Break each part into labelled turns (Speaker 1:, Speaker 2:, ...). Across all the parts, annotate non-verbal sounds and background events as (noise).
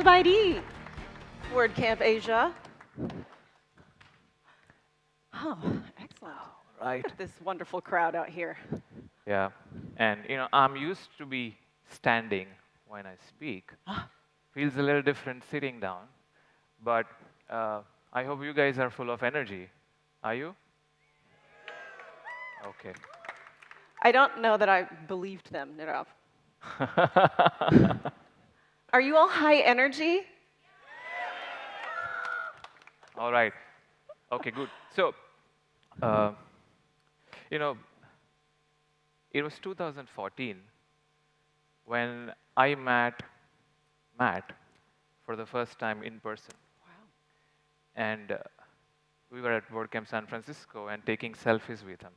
Speaker 1: Zubaidi, WordCamp Asia. Oh, excellent.
Speaker 2: Right.
Speaker 1: Look at this wonderful crowd out here.
Speaker 2: Yeah. And, you know, I'm used to be standing when I speak. Feels a little different sitting down. But uh, I hope you guys are full of energy. Are you? Okay.
Speaker 1: I don't know that I believed them, Nirav. (laughs) Are you all high energy?
Speaker 2: All right. Okay, good. So, uh, you know, it was 2014 when I met Matt for the first time in person.
Speaker 1: Wow.
Speaker 2: And uh, we were at WordCamp San Francisco and taking selfies with him.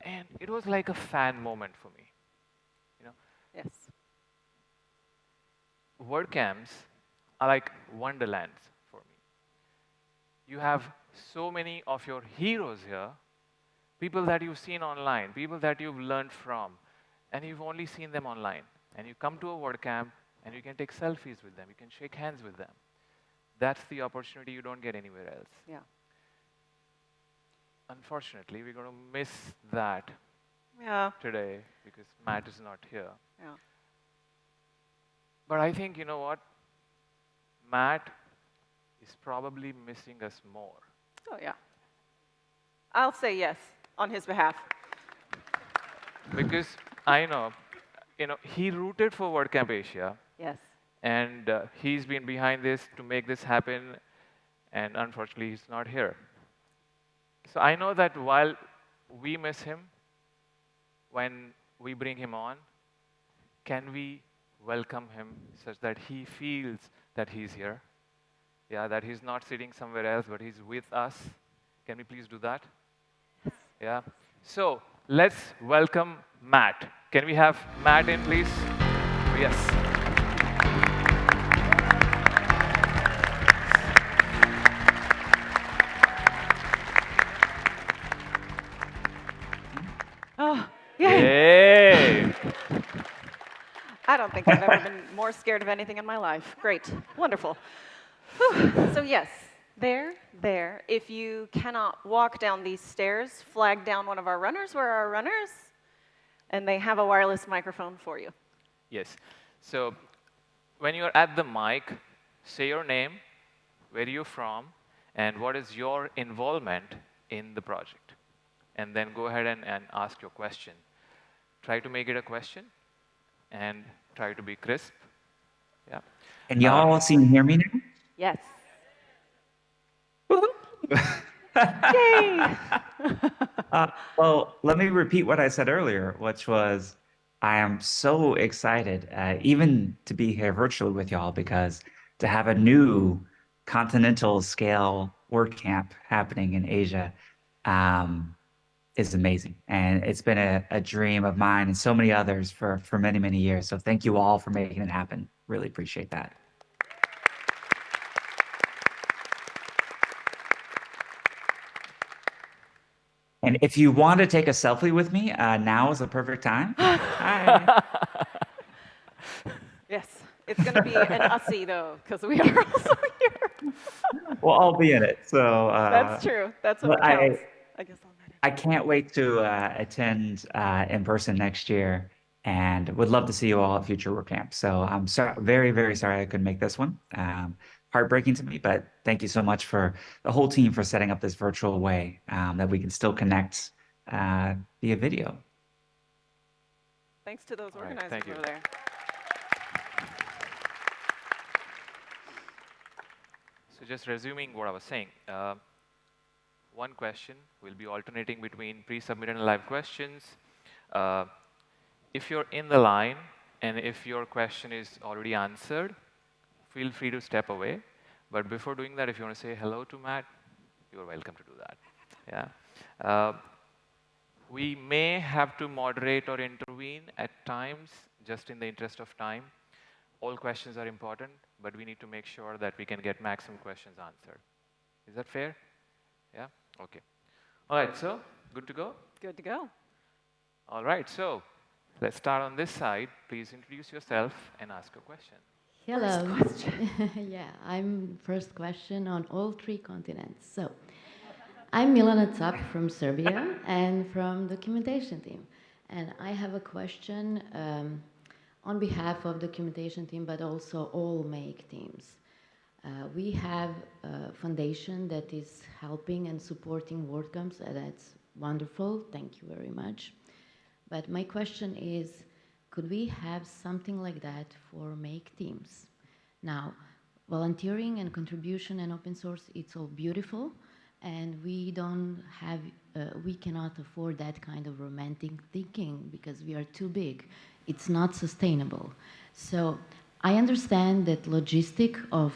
Speaker 2: And it was like a fan moment for me. You know,
Speaker 1: Yes.
Speaker 2: WordCamps are like wonderlands for me. You have so many of your heroes here, people that you've seen online, people that you've learned from, and you've only seen them online. And you come to a WordCamp and you can take selfies with them, you can shake hands with them. That's the opportunity you don't get anywhere else.
Speaker 1: Yeah.
Speaker 2: Unfortunately, we're going to miss that
Speaker 1: Yeah.
Speaker 2: today because Matt is not here.
Speaker 1: Yeah.
Speaker 2: But I think, you know what? Matt is probably missing us more.
Speaker 1: Oh, yeah. I'll say yes on his behalf.
Speaker 2: Because I know, you know, he rooted for WordCamp Asia,
Speaker 1: Yes.
Speaker 2: and uh, he's been behind this to make this happen, and unfortunately, he's not here. So I know that while we miss him, when we bring him on, can we welcome him such that he feels that he's here? Yeah, that he's not sitting somewhere else, but he's with us. Can we please do that? Yeah. So let's welcome Matt. Can we have Matt in, please? Yes.
Speaker 1: Scared of anything in my life. Great. Wonderful. Whew. So, yes, there, there. If you cannot walk down these stairs, flag down one of our runners. Where are our runners? And they have a wireless microphone for you.
Speaker 2: Yes. So when you're at the mic, say your name, where you're from, and what is your involvement in the project. And then go ahead and, and ask your question. Try to make it a question and try to be crisp. Yeah.
Speaker 3: Can y'all see and hear me now?
Speaker 1: Yes. (laughs) Yay! (laughs)
Speaker 3: Uh, well, let me repeat what I said earlier, which was I am so excited, uh, even to be here virtually with y'all, because to have a new continental scale WordCamp happening in Asia um, is amazing. And it's been a, a dream of mine and so many others for, for many, many years. So thank you all for making it happen. Really appreciate that. And if you want to take a selfie with me, uh, now is the perfect time. (gasps) Hi.
Speaker 1: yes. It's going to be an ussy, though, because we are (laughs) also here.
Speaker 3: Well, I'll be in it. So uh,
Speaker 1: That's true. That's what
Speaker 3: I-
Speaker 1: I, guess I'll.
Speaker 3: I can't wait to uh, attend uh, in person next year, and would love to see you all at future WordCamp. So I'm so, very, very sorry I couldn't make this one. Um, heartbreaking to me, but thank you so much for the whole team for setting up this virtual way um, that we can still connect uh, via video.
Speaker 1: Thanks to those
Speaker 2: All right,
Speaker 1: organizers
Speaker 2: thank you.
Speaker 1: over there.
Speaker 2: So just resuming what I was saying, uh, one question we'll be alternating between pre-submitted and live questions. Uh, if you're in the line and if your question is already answered, feel free to step away. But before doing that, if you want to say hello to Matt, you're welcome to do that. Yeah. Uh, we may have to moderate or intervene at times, just in the interest of time. All questions are important, but we need to make sure that we can get maximum questions answered. Is that fair? Yeah? Okay. All right, so good to go?
Speaker 1: Good to go.
Speaker 2: All right, so let's start on this side. Please introduce yourself and ask a question.
Speaker 4: Hello.
Speaker 1: question. (laughs)
Speaker 4: yeah, I'm first question on all three continents. So, I'm Milana Cap from Serbia and from the documentation team. And I have a question um, on behalf of the documentation team, but also all make teams. Uh, we have a foundation that is helping and supporting WordCamps, and that's wonderful. Thank you very much. But my question is, could we have something like that for make teams? Now, volunteering and contribution and open source, it's all beautiful, and we don't have, uh, we cannot afford that kind of romantic thinking because we are too big. It's not sustainable. So I understand that logistic of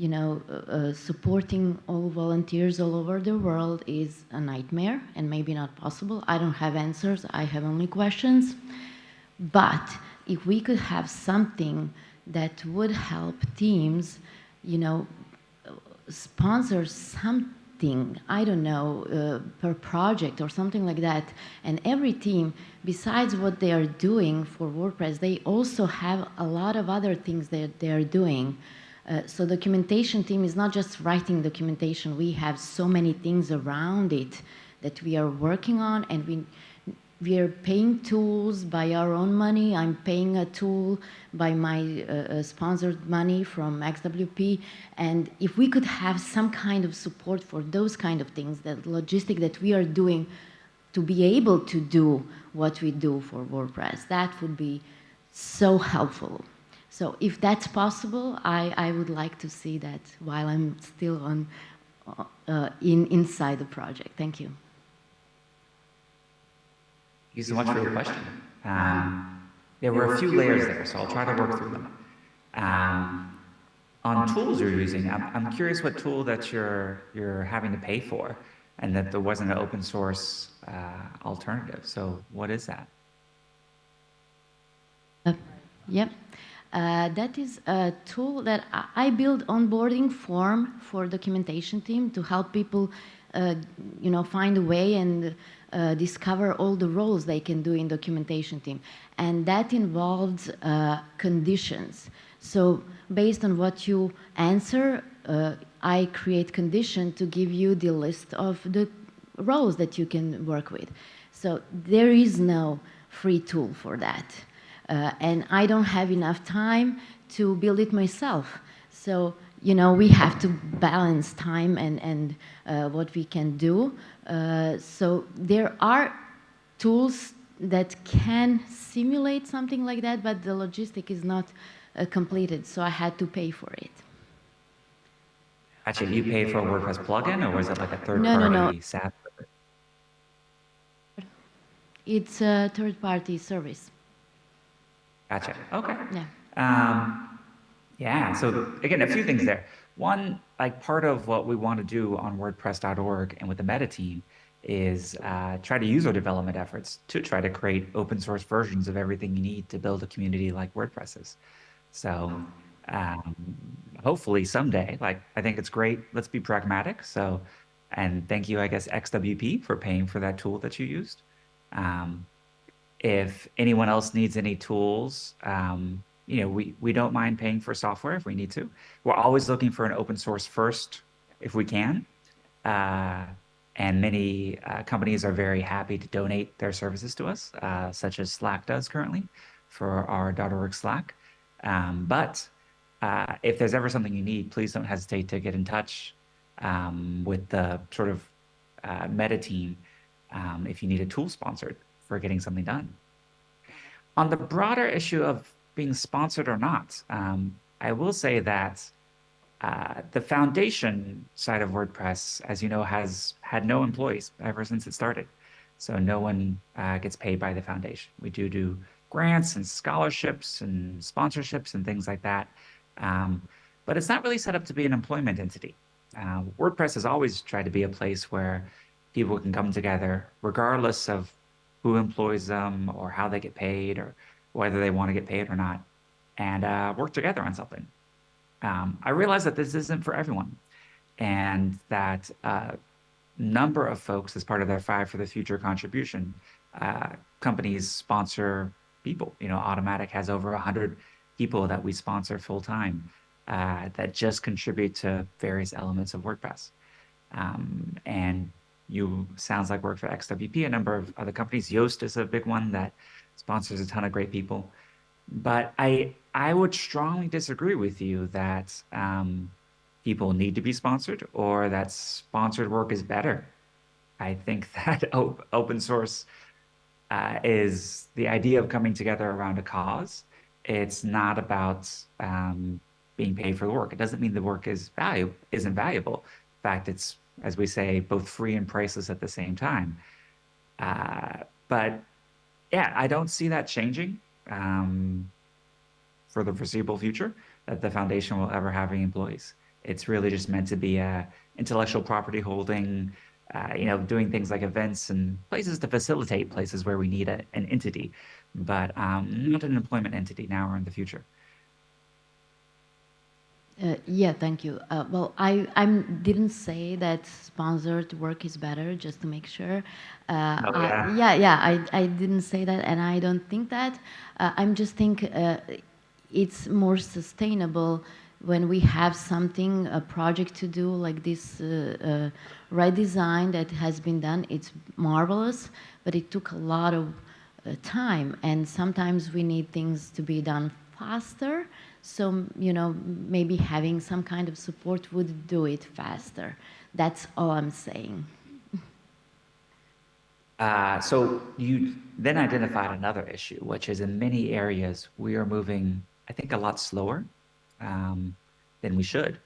Speaker 4: you know, uh, uh, supporting all volunteers all over the world is a nightmare and maybe not possible. I don't have answers, I have only questions. But if we could have something that would help teams, you know, sponsor something, I don't know, uh, per project or something like that. And every team, besides what they are doing for WordPress, they also have a lot of other things that they are doing. Uh, so documentation team is not just writing documentation. We have so many things around it that we are working on and we we are paying tools by our own money. I'm paying a tool by my uh, uh sponsored money from XWP. And if we could have some kind of support for those kind of things, that logistic that we are doing to be able to do what we do for WordPress, that would be so helpful. So if that's possible, I, I would like to see that while I'm still on, uh, in, inside the project. Thank you.
Speaker 3: Thank you so much for your question. Um, there were a few layers there, so I'll try to work through them. Um, on tools you're using, I'm, I'm curious what tool that you're, you're having to pay for and that there wasn't an open source uh, alternative. So what is that?
Speaker 4: Uh, yep. Uh, that is a tool that I build onboarding form for documentation team to help people, uh, you know, find a way and uh, discover all the roles they can do in documentation team. And that involves uh, conditions. So based on what you answer, uh, I create condition to give you the list of the roles that you can work with. So there is no free tool for that. Uh, and I don't have enough time to build it myself. So, you know, we have to balance time and, and uh, what we can do. Uh, so there are tools that can simulate something like that, but the logistic is not uh, completed, so I had to pay for it.
Speaker 3: Actually, you pay for a WordPress plugin, or was it like a third-party
Speaker 4: no, no, no.
Speaker 3: SaaS?
Speaker 4: It's a third-party service.
Speaker 3: Gotcha. Okay.
Speaker 4: Yeah.
Speaker 3: Um, yeah. So again, a few things there. One, like part of what we want to do on WordPress.org and with the Meta team is uh, try to use our development efforts to try to create open source versions of everything you need to build a community like WordPress is. So um, hopefully someday, like I think it's great. Let's be pragmatic. So, and thank you, I guess, XWP for paying for that tool that you used. Um, if anyone else needs any tools, um, you know, we, we don't mind paying for software if we need to. We're always looking for an open source first if we can. Uh, and many uh, companies are very happy to donate their services to us, uh, such as Slack does currently for our .org Slack. Um, but uh, if there's ever something you need, please don't hesitate to get in touch um, with the sort of uh, meta team um, if you need a tool sponsored for getting something done. On the broader issue of being sponsored or not. Um, I will say that uh, the foundation side of WordPress, as you know, has had no employees ever since it started. So no one uh, gets paid by the foundation. We do do grants and scholarships and sponsorships and things like that. Um, but it's not really set up to be an employment entity. Uh, WordPress has always tried to be a place where people can come together, regardless of who employs them or how they get paid or whether they want to get paid or not, and uh, work together on something. Um, I realize that this isn't for everyone, and that uh, number of folks, as part of their Five for the Future contribution, uh, companies sponsor people. You know, Automattic has over 100 people that we sponsor full time uh, that just contribute to various elements of WordPress. Um, and you sounds like work for XWP, a number of other companies. Yoast is a big one that sponsors a ton of great people. But I I would strongly disagree with you that um, people need to be sponsored or that sponsored work is better. I think (laughs) that op open source uh, is the idea of coming together around a cause. It's not about um, being paid for the work. It doesn't mean the work is value isn't valuable. In fact, it's as we say, both free and priceless at the same time. Uh, but yeah, I don't see that changing um, for the foreseeable future. That the foundation will ever have any employees. It's really just meant to be a intellectual property holding, uh, you know, doing things like events and places to facilitate places where we need a, an entity, but um, not an employment entity now or in the future.
Speaker 4: Uh, yeah, thank you. Uh, well, I I didn't say that sponsored work is better, just to make sure. Uh,
Speaker 3: oh, yeah.
Speaker 4: I, yeah, yeah, I, I didn't say that, and I don't think that. Uh, I'm just think uh, it's more sustainable when we have something, a project to do like this uh, right design that has been done. It's marvelous, but it took a lot of time, and sometimes we need things to be done faster so, you know, maybe having some kind of support would do it faster. That's all I'm saying. (laughs)
Speaker 3: Uh, so you then identified another issue, which is in many areas we are moving, I think, a lot slower um, than we should.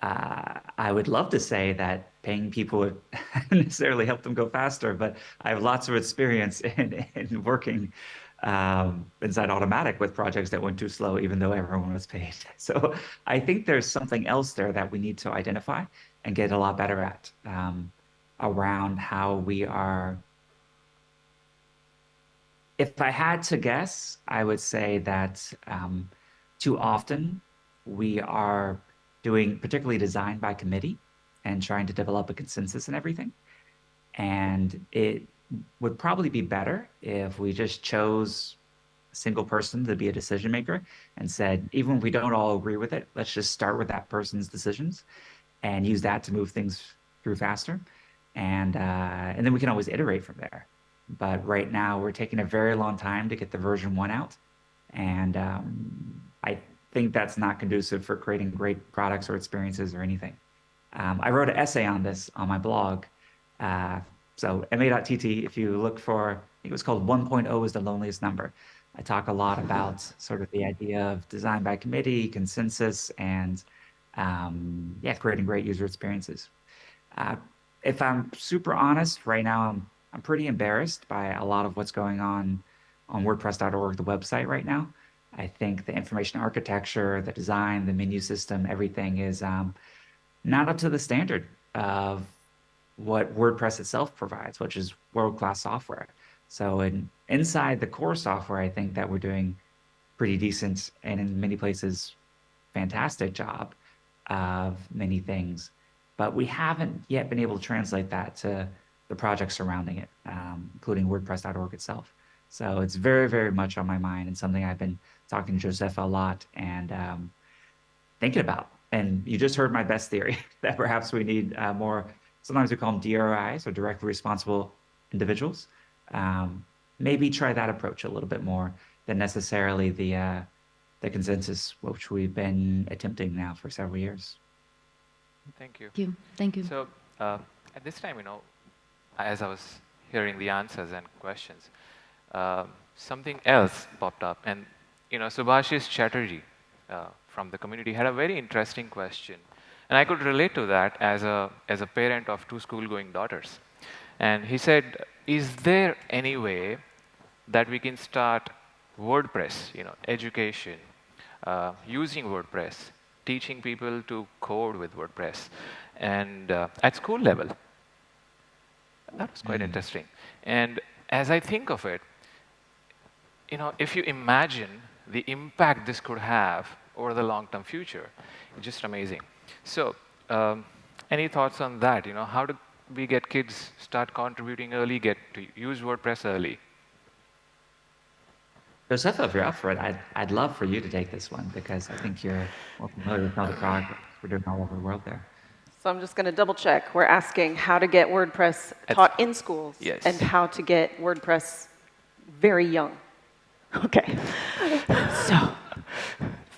Speaker 3: Uh, I would love to say that paying people would (laughs) necessarily help them go faster, but I have lots of experience (laughs) in, in working um, inside Automattic with projects that went too slow, even though everyone was paid. (laughs) So I think there's something else there that we need to identify and get a lot better at um, around how we are. If I had to guess, I would say that um, too often we are doing particularly design by committee and trying to develop a consensus and everything. And it would probably be better if we just chose a single person to be a decision maker and said, even if we don't all agree with it, let's just start with that person's decisions and use that to move things through faster. And, uh, and then we can always iterate from there. But right now we're taking a very long time to get the version one out. And um, I think that's not conducive for creating great products or experiences or anything. Um, I wrote an essay on this on my blog uh, so ma.tt, if you look for, it was called 1.0 is the loneliest number. I talk a lot about sort of the idea of design by committee, consensus, and um, yeah, creating great user experiences. Uh, if I'm super honest, right now I'm, I'm pretty embarrassed by a lot of what's going on on WordPress.org, the website right now. I think the information architecture, the design, the menu system, everything is um, not up to the standard of what WordPress itself provides, which is world-class software. So in, inside the core software, I think that we're doing pretty decent and in many places, fantastic job of many things. But we haven't yet been able to translate that to the projects surrounding it, um, including WordPress.org itself. So it's very, very much on my mind and something I've been talking to Joseph a lot and um, thinking about. And you just heard my best theory (laughs) that perhaps we need uh, more Sometimes we call them DRIs or directly responsible individuals. Um, maybe try that approach a little bit more than necessarily the uh, the consensus, which we've been attempting now for several years.
Speaker 2: Thank you.
Speaker 4: Thank you. Thank you.
Speaker 2: So uh, at this time, you know, as I was hearing the answers and questions, uh, something else popped up, and you know, Subhashis Chatterjee uh, from the community had a very interesting question. And I could relate to that as a, as a parent of two school-going daughters. And he said, is there any way that we can start WordPress, you know, education, uh, using WordPress, teaching people to code with WordPress, and uh, at school level? That was quite mm. interesting. And as I think of it, you know, if you imagine the impact this could have over the long-term future, it's just amazing. So um, any thoughts on that? You know, how do we get kids start contributing early, get to use WordPress early?
Speaker 3: Josepha, if you're up for it, I'd, I'd love for you to take this one because I think you're more familiar with all the progress we're doing all over the world there.
Speaker 1: So I'm just going to double check. We're asking how to get WordPress
Speaker 2: At-
Speaker 1: taught in schools
Speaker 2: Yes.
Speaker 1: and how to get WordPress very young. Okay. (laughs) so,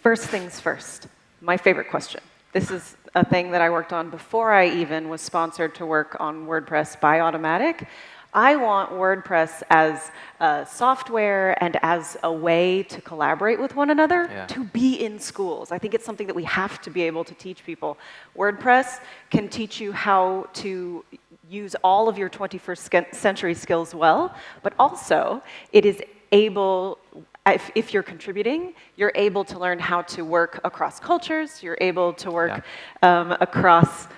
Speaker 1: first things first, my favorite question. This is a thing that I worked on before I even was sponsored to work on WordPress by Automattic. I want WordPress as a software and as a way to collaborate with one another
Speaker 2: Yeah.
Speaker 1: to be in schools. I think it's something that we have to be able to teach people. WordPress can teach you how to use all of your 21st century skills well, but also it is able, if, if you're contributing, you're able to learn how to work across cultures, you're able to work um, across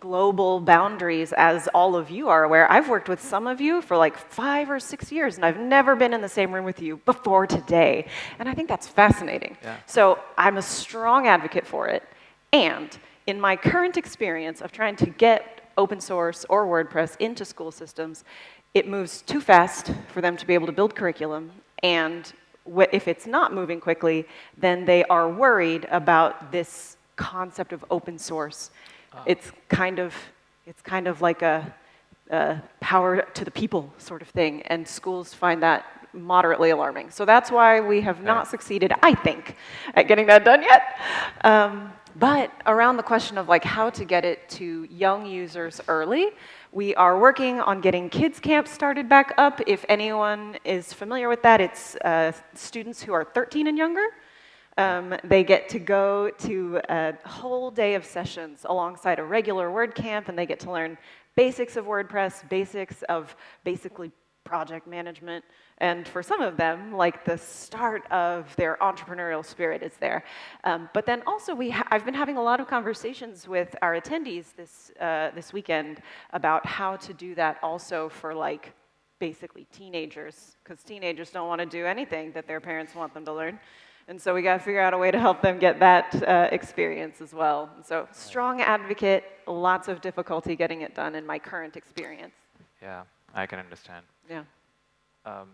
Speaker 1: global boundaries, as all of you are aware. I've worked with some of you for like five or six years, and I've never been in the same room with you before today. And I think that's fascinating.
Speaker 2: Yeah.
Speaker 1: So I'm a strong advocate for it. And in my current experience of trying to get open source or WordPress into school systems, it moves too fast for them to be able to build curriculum. And if it's not moving quickly, then they are worried about this concept of open source. It's kind of, it's kind of like a, a power to the people sort of thing, and schools find that moderately alarming. So that's why we have not succeeded, I think, at getting that done yet. Um, but around the question of like how to get it to young users early, we are working on getting kids camp started back up. If anyone is familiar with that, it's uh, students who are 13 and younger. Um, they get to go to a whole day of sessions alongside a regular WordCamp, and they get to learn basics of WordPress, basics of basically project management, and for some of them, like the start of their entrepreneurial spirit is there. Um, but then also, we ha- I've been having a lot of conversations with our attendees this uh, this weekend about how to do that also for like basically teenagers, because teenagers don't want to do anything that their parents want them to learn. And so we got to figure out a way to help them get that uh, experience as well. So strong advocate, lots of difficulty getting it done in my current experience.
Speaker 2: Yeah, I can understand.
Speaker 1: Yeah.
Speaker 2: Um,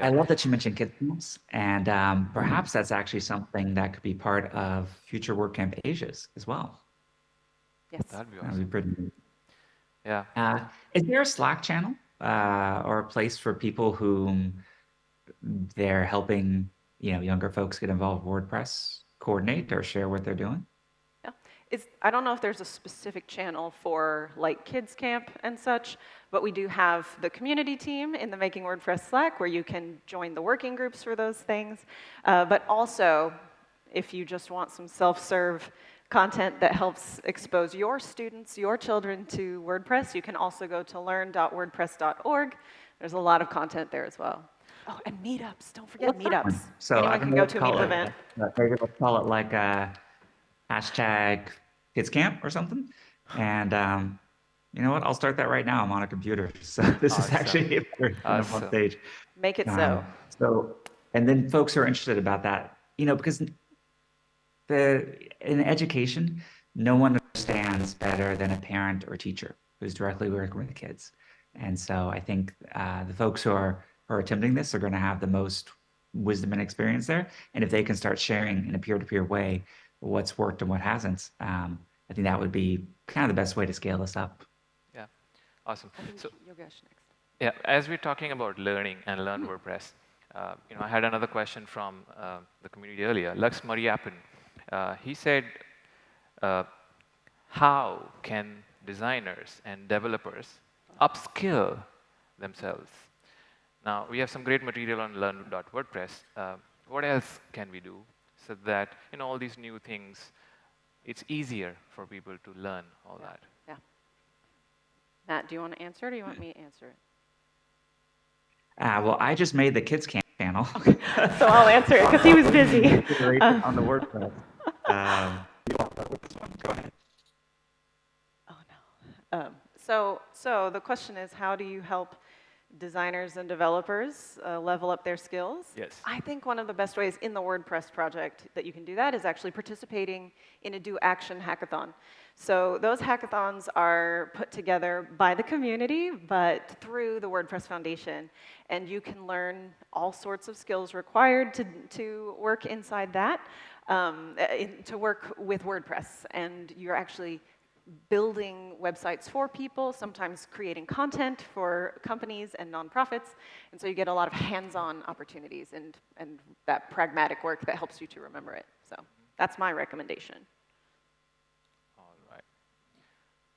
Speaker 3: I love that you mentioned kids camps, and um, perhaps that's actually something that could be part of future WordCamp Asia's as well.
Speaker 1: Yes.
Speaker 2: that'd be
Speaker 3: That would be pretty neat.
Speaker 2: Yeah.
Speaker 3: Uh, is there a Slack channel uh, or a place for people whom they're helping, you know, younger folks get involved with WordPress, coordinate or share what they're doing?
Speaker 1: Yeah. It's, I don't know if there's a specific channel for like kids camp and such, but we do have the community team in the Making WordPress Slack where you can join the working groups for those things. Uh, but also, if you just want some self-serve content that helps expose your students, your children to WordPress, you can also go to learn.wordpress.org. There's a lot of content there as well. Oh, and meetups. Don't forget
Speaker 3: What's that one?
Speaker 1: meetups.
Speaker 3: So I
Speaker 1: Anyone
Speaker 3: don't
Speaker 1: can go to a meetup event.
Speaker 3: Uh, Maybe let's call it like a hashtag kids camp or something. And um, you know what? I'll start that right now. I'm on a computer, (laughs) so this is actually a
Speaker 2: Awesome.
Speaker 3: on stage.
Speaker 1: Make it so.
Speaker 3: Um, so, and then folks who are interested about that, you know, because the in education, no one understands better than a parent or teacher who's directly working with kids. And so I think uh, the folks who are who are attempting this are going to have the most wisdom and experience there. And if they can start sharing in a peer-to-peer way what's worked and what hasn't, um, I think that would be kind of the best way to scale this up.
Speaker 2: Yeah. Awesome. So
Speaker 1: Yogesh next.
Speaker 2: Yeah, as we're talking about learning and learn WordPress, uh, you know, I had another question from uh, the community earlier. Lux Mariappan, uh, he said, uh, "How can designers and developers upskill themselves?" Now we have some great material on learn.wordpress. Uh, what else can we do so that you know all these new things? It's easier for people to learn all that.
Speaker 1: Yeah. Matt, do you want to answer it or do you want me to answer it?
Speaker 3: Uh, well, I just made the kids camp channel.
Speaker 1: So I'll answer it because he was busy. (laughs)
Speaker 3: Iteration on the WordPress. (laughs) Um, you want to start with this one? Go ahead.
Speaker 1: Oh no. Um, so, so the question is, how do you help designers and developers uh, level up their skills.
Speaker 2: Yes.
Speaker 1: I think one of the best ways in the WordPress project that you can do that is actually participating in a Do Action hackathon. So those hackathons are put together by the community, but through the WordPress Foundation. And you can learn all sorts of skills required to, to work inside that, um, in, to work with WordPress. And you're actually building websites for people, sometimes creating content for companies and nonprofits. And so you get a lot of hands-on opportunities and, and that pragmatic work that helps you to remember it. So that's my recommendation.
Speaker 2: All right.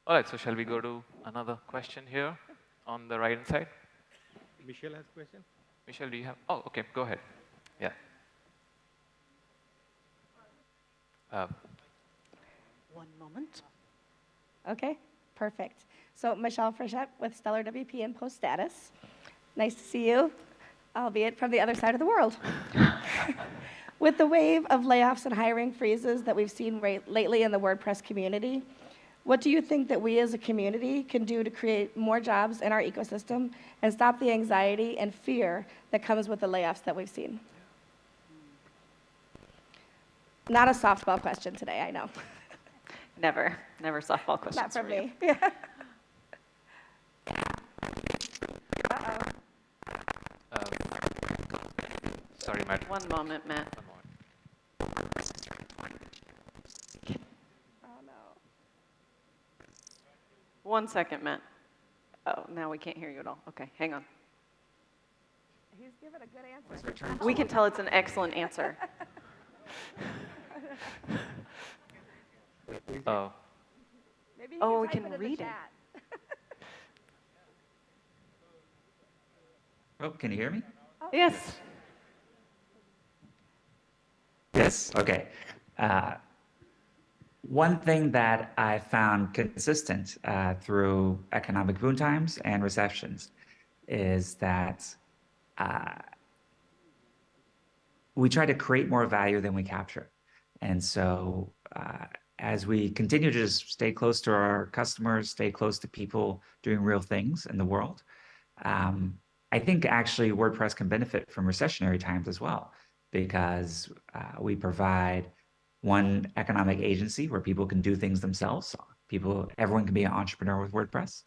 Speaker 2: All right, so shall we go to another question here on the right hand side?
Speaker 5: Michelle has a question.
Speaker 2: Michelle, do you have? Oh, okay, go ahead. Yeah. Uh,
Speaker 1: One moment.
Speaker 6: Okay, perfect. So Michelle Frechette with Stellar WP and Post Status. Nice to see you, albeit from the other side of the world. (laughs) with the wave of layoffs and hiring freezes that we've seen right, lately in the WordPress community, what do you think that we as a community can do to create more jobs in our ecosystem and stop the anxiety and fear that comes with the layoffs that we've seen? Not a softball question today, I know. (laughs)
Speaker 1: Never, never softball questions
Speaker 6: Not from
Speaker 1: for you.
Speaker 6: me. (laughs) Yeah.
Speaker 2: uh, sorry, Matt.
Speaker 1: One moment, Matt.
Speaker 2: One moment.
Speaker 6: Oh, no.
Speaker 1: One second, Matt. Oh, now we can't hear you at all. Okay, hang on.
Speaker 6: He's given a good answer.
Speaker 1: We can tell it's an excellent answer. (laughs)
Speaker 2: Oh,
Speaker 6: Maybe he
Speaker 1: Oh, we can
Speaker 6: in the
Speaker 1: read it. (laughs)
Speaker 3: Oh, can you hear me?
Speaker 1: Yes.
Speaker 3: Yes. Okay. Uh, one thing that I found consistent uh, through economic boom times and recessions is that uh, we try to create more value than we capture. And so, uh, as we continue to just stay close to our customers, stay close to people doing real things in the world, um, I think actually WordPress can benefit from recessionary times as well, because uh, we provide one economic agency where people can do things themselves. People, everyone can be an entrepreneur with WordPress.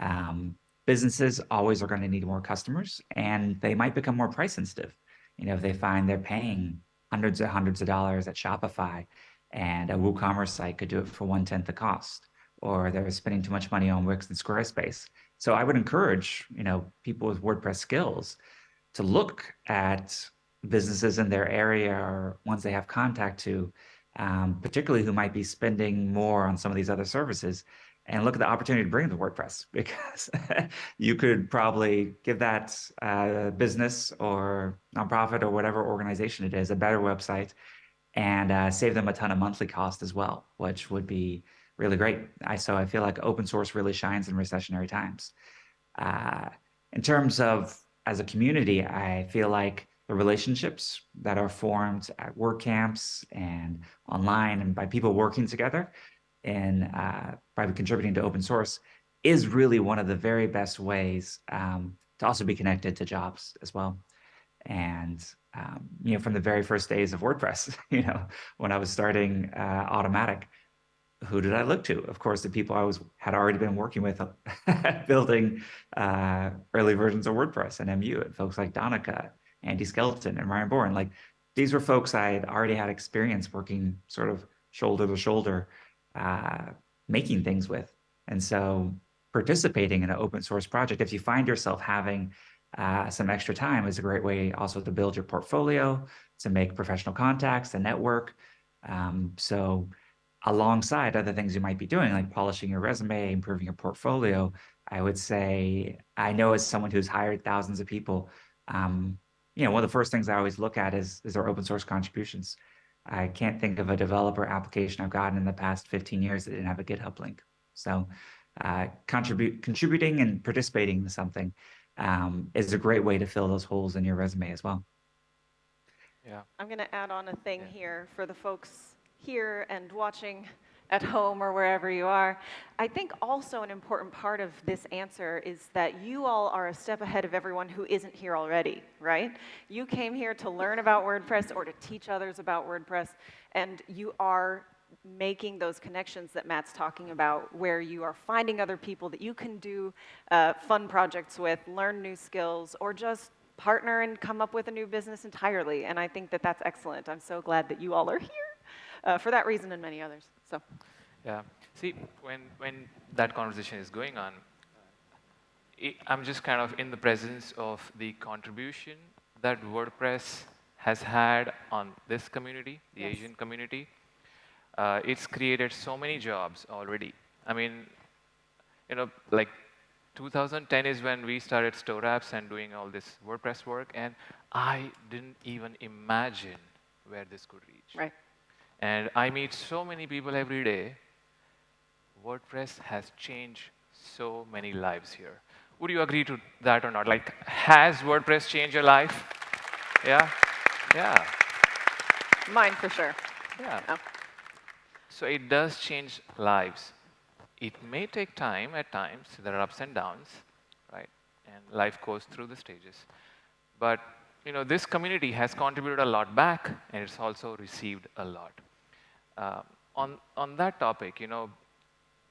Speaker 3: Um, businesses always are going to need more customers, and they might become more price sensitive. You know, if they find they're paying hundreds and hundreds of dollars at Shopify, and a WooCommerce site could do it for one tenth the cost, or they're spending too much money on Wix and Squarespace. So I would encourage, you know, people with WordPress skills to look at businesses in their area or ones they have contact to, um, particularly who might be spending more on some of these other services, and look at the opportunity to bring them to WordPress (laughs) because you could probably give that uh, business or nonprofit or whatever organization it is a better website and uh, save them a ton of monthly cost as well, which would be really great. I so I feel like open source really shines in recessionary times. Uh, in terms of as a community, I feel like the relationships that are formed at WordCamps and online and by people working together and uh, by contributing to open source is really one of the very best ways um, to also be connected to jobs as well. And um, you know, from the very first days of WordPress, (laughs) you know, when I was starting uh, Automattic, who did I look to? Of course, the people I was had already been working with (laughs) building uh, early versions of WordPress and MU, and folks like Donncha, Andy Skelton, and Ryan Boren. Like these were folks I had already had experience working sort of shoulder to shoulder, uh, making things with. And so, participating in an open source project, if you find yourself having uh, some extra time, is a great way also to build your portfolio, to make professional contacts, to network. Um, so alongside other things you might be doing, like polishing your resume, improving your portfolio, I would say, I know as someone who's hired thousands of people, um, you know, one of the first things I always look at is, is their open source contributions. I can't think of a developer application I've gotten in the past 15 years that didn't have a GitHub link. So uh, contribute, contributing and participating in something um, is a great way to fill those holes in your resume as well.
Speaker 2: yeah.
Speaker 1: I'm going to add on a thing
Speaker 2: Yeah.
Speaker 1: here for the folks here and watching at home or wherever you are. I think also an important part of this answer is that you all are a step ahead of everyone who isn't here already, right? You came here to learn about WordPress or to teach others about WordPress, and you are making those connections that Matt's talking about, where you are finding other people that you can do uh, fun projects with, learn new skills, or just partner and come up with a new business entirely. And I think that that's excellent. I'm so glad that you all are here uh, for that reason and many others. So,
Speaker 2: Yeah. See, when, when that conversation is going on, i I'm just kind of in the presence of the contribution that WordPress has had on this community, the
Speaker 1: Yes.
Speaker 2: Asian community. Uh, it's created so many jobs already. I mean, you know, like 2010 is when we started Store Apps and doing all this WordPress work, and I didn't even imagine where this could reach.
Speaker 1: right.
Speaker 2: And I meet so many people every day. WordPress has changed so many lives here. Would you agree to that or not? Like, has WordPress changed your life? Yeah? Yeah.
Speaker 1: Mine for sure.
Speaker 2: Yeah.
Speaker 1: Oh.
Speaker 2: So it does change lives. It may take time at times. There are ups and downs, right? And life goes through the stages. But you know, this community has contributed a lot back, and it's also received a lot. Um, on on that topic, you know,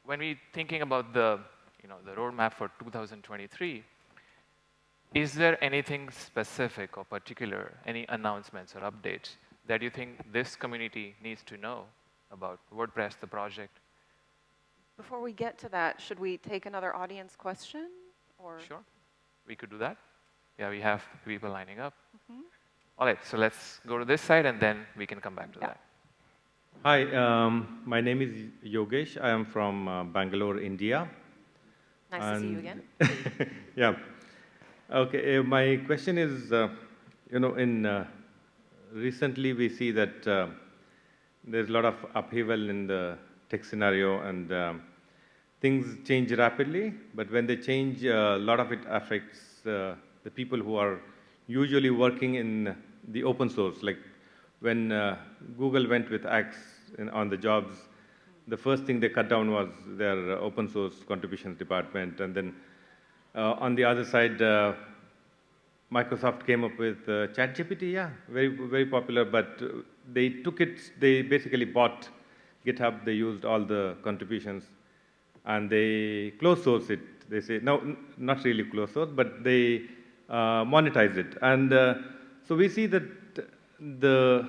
Speaker 2: when we're thinking about the you know the roadmap for 2023, is there anything specific or particular, any announcements or updates that you think this community needs to know about WordPress, the project?
Speaker 1: Before we get to that, should we take another audience question? Or
Speaker 2: Sure, we could do that. Yeah, we have people lining up. All right, so let's go to this side and then we can come back to
Speaker 1: Yeah.
Speaker 2: that.
Speaker 5: Hi, um, my name is Yogesh. I am from uh, Bangalore, India.
Speaker 1: nice to see you again. (laughs)
Speaker 5: yeah. Okay, uh, my question is, uh, you know, in uh, recently we see that uh, there's a lot of upheaval in the tech scenario and um, things change rapidly, but when they change, uh, a lot of it affects uh, the people who are usually working in the open source. Like when uh, Google went with X in, on the jobs, the first thing they cut down was their open source contributions department, and then uh, on the other side, uh, Microsoft came up with uh, ChatGPT, yeah, very very popular. But uh, they took it, they basically bought GitHub. They used all the contributions, and they closed source it. They say no, not really closed source, but they uh, monetize it. And so we see that the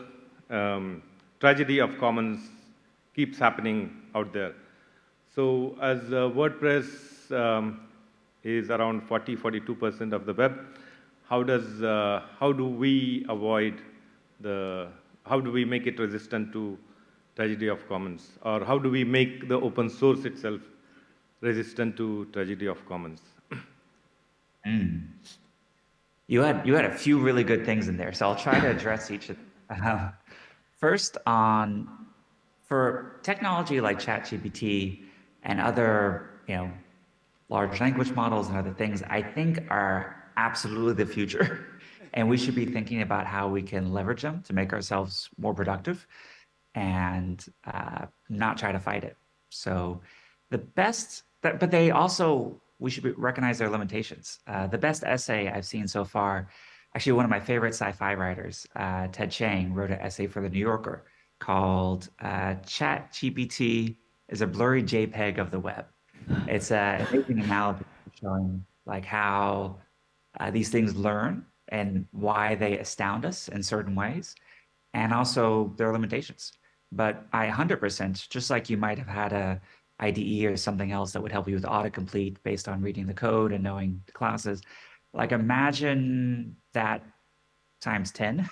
Speaker 5: um, tragedy of commons keeps happening out there. So as uh, WordPress um, is around 40, 42% of the web, how does, uh, how do we avoid the, how do we make it resistant to tragedy of commons? Or how do we make the open source itself resistant to tragedy of commons?
Speaker 3: You had you had a few really good things in there, so I'll try to address each of them. Uh, first, on for technology like ChatGPT and other you know large language models and other things, I think are absolutely the future, (laughs) and we should be thinking about how we can leverage them to make ourselves more productive, and uh, not try to fight it. So, the best, but they also we should recognize their limitations. Uh, the best essay I've seen so far, actually, one of my favorite sci-fi writers, uh, Ted Chiang, wrote an essay for the New Yorker called uh, "Chat GPT is a blurry JPEG of the web." It's a amazing analogy showing like how uh, these things learn and why they astound us in certain ways, and also their limitations. But I 100%, just like you might have had a IDE or something else that would help you with autocomplete based on reading the code and knowing the classes. Like imagine that times 10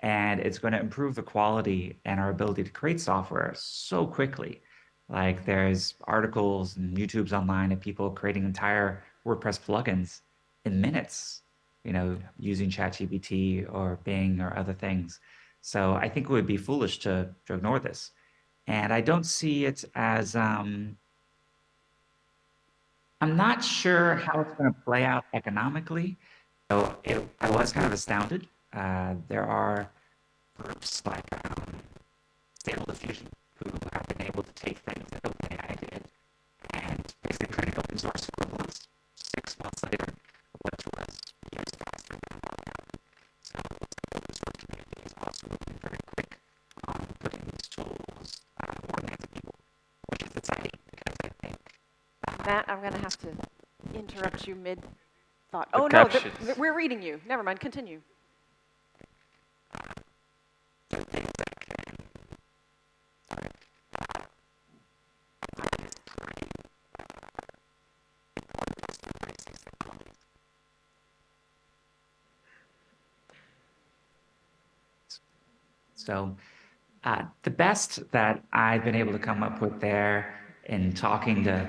Speaker 3: and it's going to improve the quality and our ability to create software so quickly. Like there's articles and YouTubes online of people creating entire WordPress plugins in minutes, you know, using ChatGPT or Bing or other things. So I think it would be foolish to, to ignore this and I don't see it as um, I'm not sure how it's going to play out economically. So it, I was kind of astounded. Uh, there are groups like um, Stable Diffusion who have been able to take things that OpenAI did and basically create open source equivalents six months later,
Speaker 1: I'm going to have to interrupt you mid thought.
Speaker 2: The
Speaker 1: Oh, no, th-
Speaker 2: captions.
Speaker 1: th- we're reading you. Never mind, continue.
Speaker 3: the things that can sorry, I think it's pretty important for us to embrace these technologies. So, uh, the best that I've been able to come up with there in talking to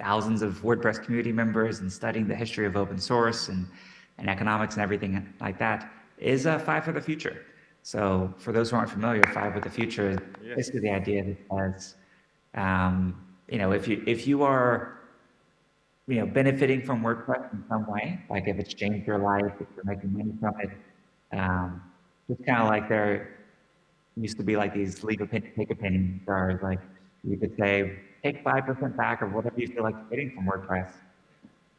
Speaker 3: thousands of WordPress community members and studying the history of open source and, and economics and everything like that is uh, Five for the Future. So, for those who aren't familiar, Five for the Future is
Speaker 5: Yes.
Speaker 3: basically the idea that says, um, you know, if you if you are you know, benefiting from WordPress in some way, like if it's changed your life, if you're making money from it, um, it's kind of like there used to be like these leave a penny, take a penny stars. Like you could say, take 5% back or whatever you feel like getting from WordPress,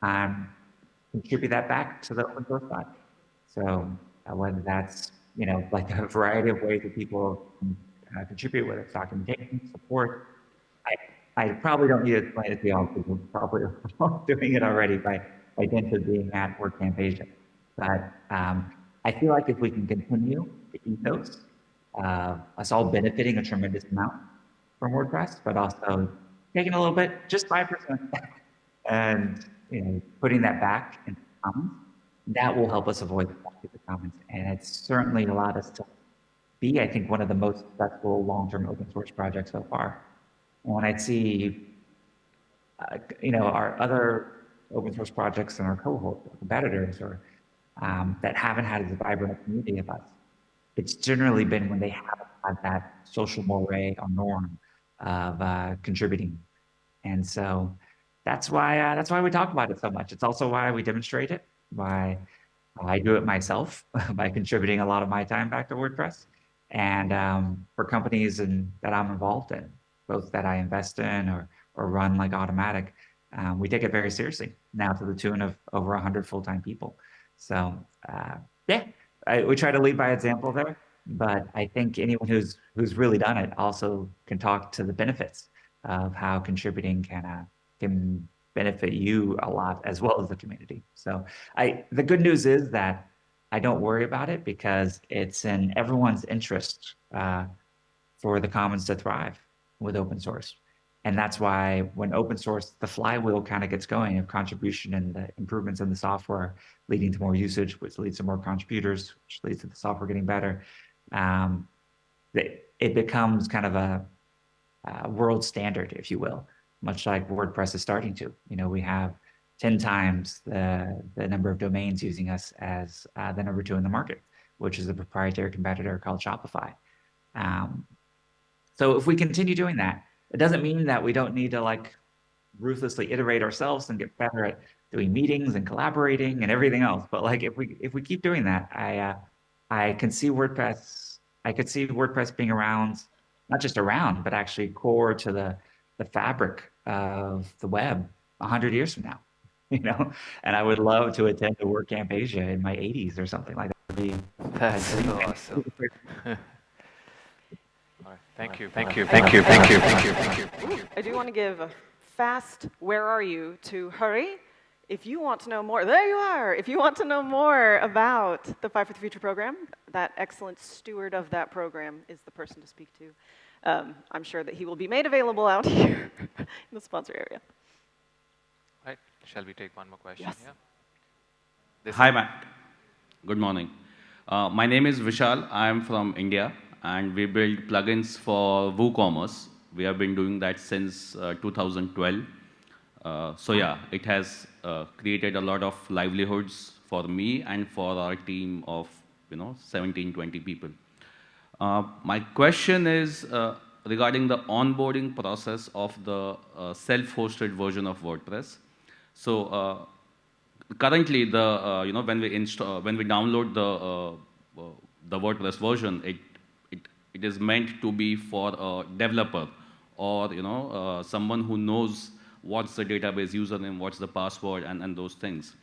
Speaker 3: and contribute that back to the open source side. So uh, whether that's, you know, like a variety of ways that people can uh, contribute, whether it's documentation, support, I, I probably don't need to explain it to y'all because we're probably (laughs) all doing it already by, by dint of being at WordCamp Asia. But um, I feel like if we can continue the ethos, uh, us all benefiting a tremendous amount from WordPress, but also taking a little bit, just 5%, and you know, putting that back in the commons, that will help us avoid the commons. And it's certainly allowed us to be, I think, one of the most successful long-term open source projects so far. When I see, uh, you know, our other open source projects and our cohort or competitors or um, that haven't had as vibrant a community of us, it's generally been when they haven't had that social moray or norm of uh, contributing. And so that's why uh, that's why we talk about it so much. It's also why we demonstrate it. Why I do it myself (laughs) by contributing a lot of my time back to WordPress, and um, for companies and that I'm involved in, both that I invest in or or run like Automattic, um, we take it very seriously now to the tune of over 100 full-time people. So uh, yeah, I, we try to lead by example there. But I think anyone who's who's really done it also can talk to the benefits of how contributing can uh, can benefit you a lot as well as the community. So I the good news is that I don't worry about it because it's in everyone's interest uh, for the commons to thrive with open source. And that's why when open source, the flywheel kind of gets going of contribution and the improvements in the software leading to more usage, which leads to more contributors, which leads to the software getting better. Um, it, it becomes kind of a, a world standard, if you will, much like WordPress is starting to. You know, we have 10 times the, the number of domains using us as uh, the number two in the market, which is a proprietary competitor called Shopify. Um, so if we continue doing that, it doesn't mean that we don't need to like ruthlessly iterate ourselves and get better at doing meetings and collaborating and everything else. But like if we if we keep doing that, I uh, I can see WordPress. I could see WordPress being around, not just around, but actually core to the the fabric of the web a hundred years from now. (laughs) You know, and I would love to attend a WordCamp Asia in my 80s or something like that. It'd be
Speaker 2: That's
Speaker 3: pretty
Speaker 2: so awesome. (laughs) All right. Thank you. Thank you.
Speaker 1: Thank
Speaker 2: Thank you. Thank you. Thank you. Thank you.
Speaker 1: I do want to give a fast where are you to Hurry. If you want to know more, there you are. If you want to know more about the Five for the Future program, that excellent steward of that program is the person to speak to. Um, I'm sure that he will be made available out (laughs) here in the sponsor area.
Speaker 2: Right. Shall we take one more question?
Speaker 1: Yes.
Speaker 2: Yeah.
Speaker 7: Hi, Matt. Good morning. Uh, my name is Vishal. I am from India, and we build plugins for WooCommerce. We have been doing that since uh, 2012. Uh, so yeah, it has uh, created a lot of livelihoods for me and for our team of you know 17, 20 people. Uh, my question is regarding the onboarding process of the self-hosted version of WordPress. So currently, the uh, you know when we install when we download the uh, the WordPress version, it it it is meant to be for a developer or you know uh, someone who knows what's the database username, what's the password, and, and those things.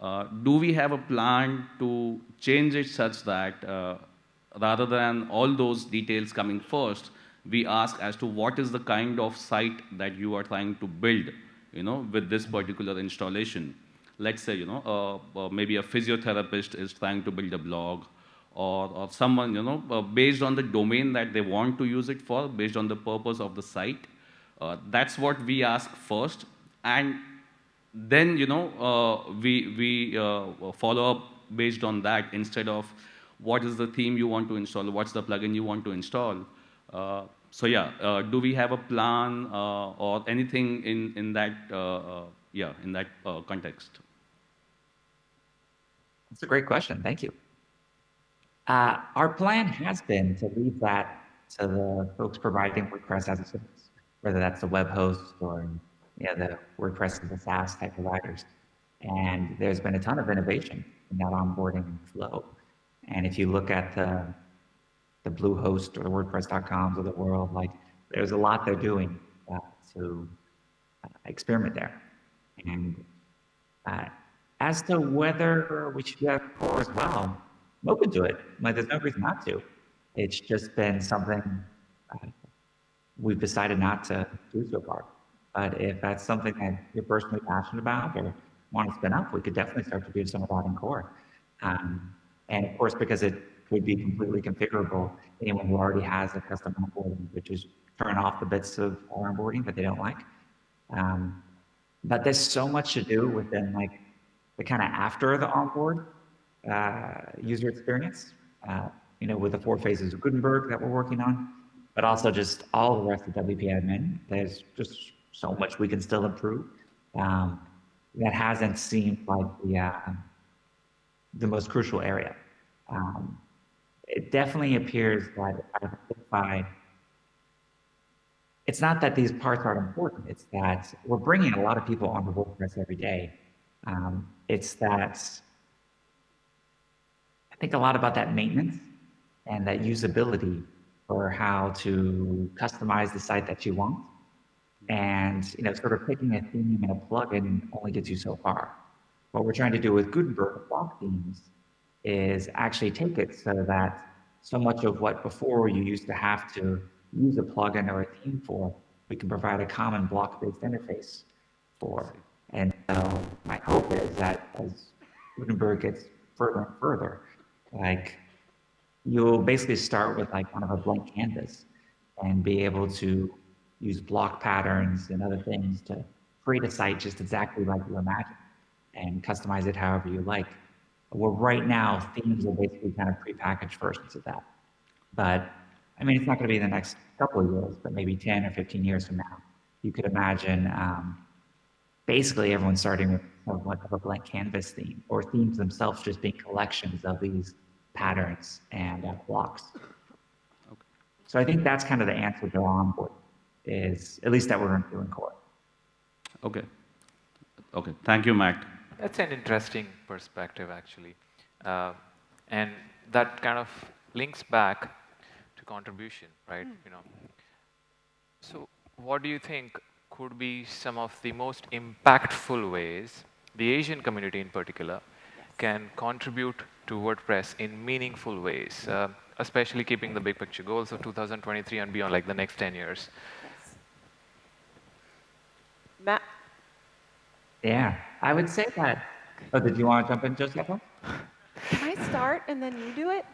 Speaker 7: Uh, do we have a plan to change it such that uh, rather than all those details coming first, we ask as to what is the kind of site that you are trying to build, you know, with this particular installation. Let's say, you know, uh, uh maybe a physiotherapist is trying to build a blog, or, or someone, you know, uh, based on the domain that they want to use it for, based on the purpose of the site. Uh, that's what we ask first, and then, you know, uh, we, we uh, follow up based on that instead of what is the theme you want to install, what's the plugin you want to install. Uh, so yeah, uh, do we have a plan or anything in, in that, yeah, in that context?
Speaker 3: That's a great question. Thank you. Uh, our plan has been to leave that to the folks providing WordPress as a service, whether that's the web host or you know, the WordPress as the SaaS type providers. And there's been a ton of innovation in that onboarding flow. And if you look at the, the Bluehost or the WordPress.coms of the world, like there's a lot they're doing uh, to uh, experiment there. And uh, as to whether we should do have core as well, I'm open to it. Like, there's no reason not to. It's just been something uh, we've decided not to do so far. But if that's something that you're personally passionate about or want to spin up, we could definitely start to do some of that in core. Um, and of course, because it would be completely configurable, anyone who already has a custom onboarding would just turn off the bits of onboarding that they don't like. Um, but there's so much to do within like the kind of after the onboard uh, user experience, uh, you know, with the four phases of Gutenberg that we're working on, but also just all the rest of WP admin. There's just so much we can still improve. Um, that hasn't seemed like the uh, the most crucial area. Um, it definitely appears that by it's not that these parts aren't important. It's that we're bringing a lot of people onto WordPress every day. Um, it's that I think a lot about that maintenance and that usability for how to customize the site that you want. Mm-hmm. And you know, sort of picking a theme and a plugin only gets you so far. What we're trying to do with Gutenberg block themes is actually take it so that so much of what before you used to have to use a plugin or a theme for, we can provide a common block-based interface for. And so my hope is that as Gutenberg gets further and further, like you'll basically start with like kind of a blank canvas and be able to use block patterns and other things to create a site just exactly like you imagine and customize it however you like. Well, right now, themes are basically kind of prepackaged versions of that. But I mean, it's not going to be the next couple of years, but maybe 10 or 15 years from now, you could imagine um, basically everyone starting with somewhat of a blank canvas theme, or themes themselves just being collections of these patterns and uh, blocks. Okay. So I think that's kind of the answer to onboard, is at least that we're doing core.
Speaker 7: Okay. Okay. Thank you, Matt.
Speaker 2: That's an interesting perspective, actually. Uh, and that kind of links back to contribution, right? Mm. You know. So what do you think could be some of the most impactful ways the Asian community in particular yes. Can contribute to WordPress in meaningful ways, uh, especially keeping the big picture goals of 2023 and beyond, like the next 10 years. Yes.
Speaker 1: Matt?
Speaker 3: Yeah, I would say that. Oh, did you want to jump in, Josepha?
Speaker 1: Can I start and then you do it?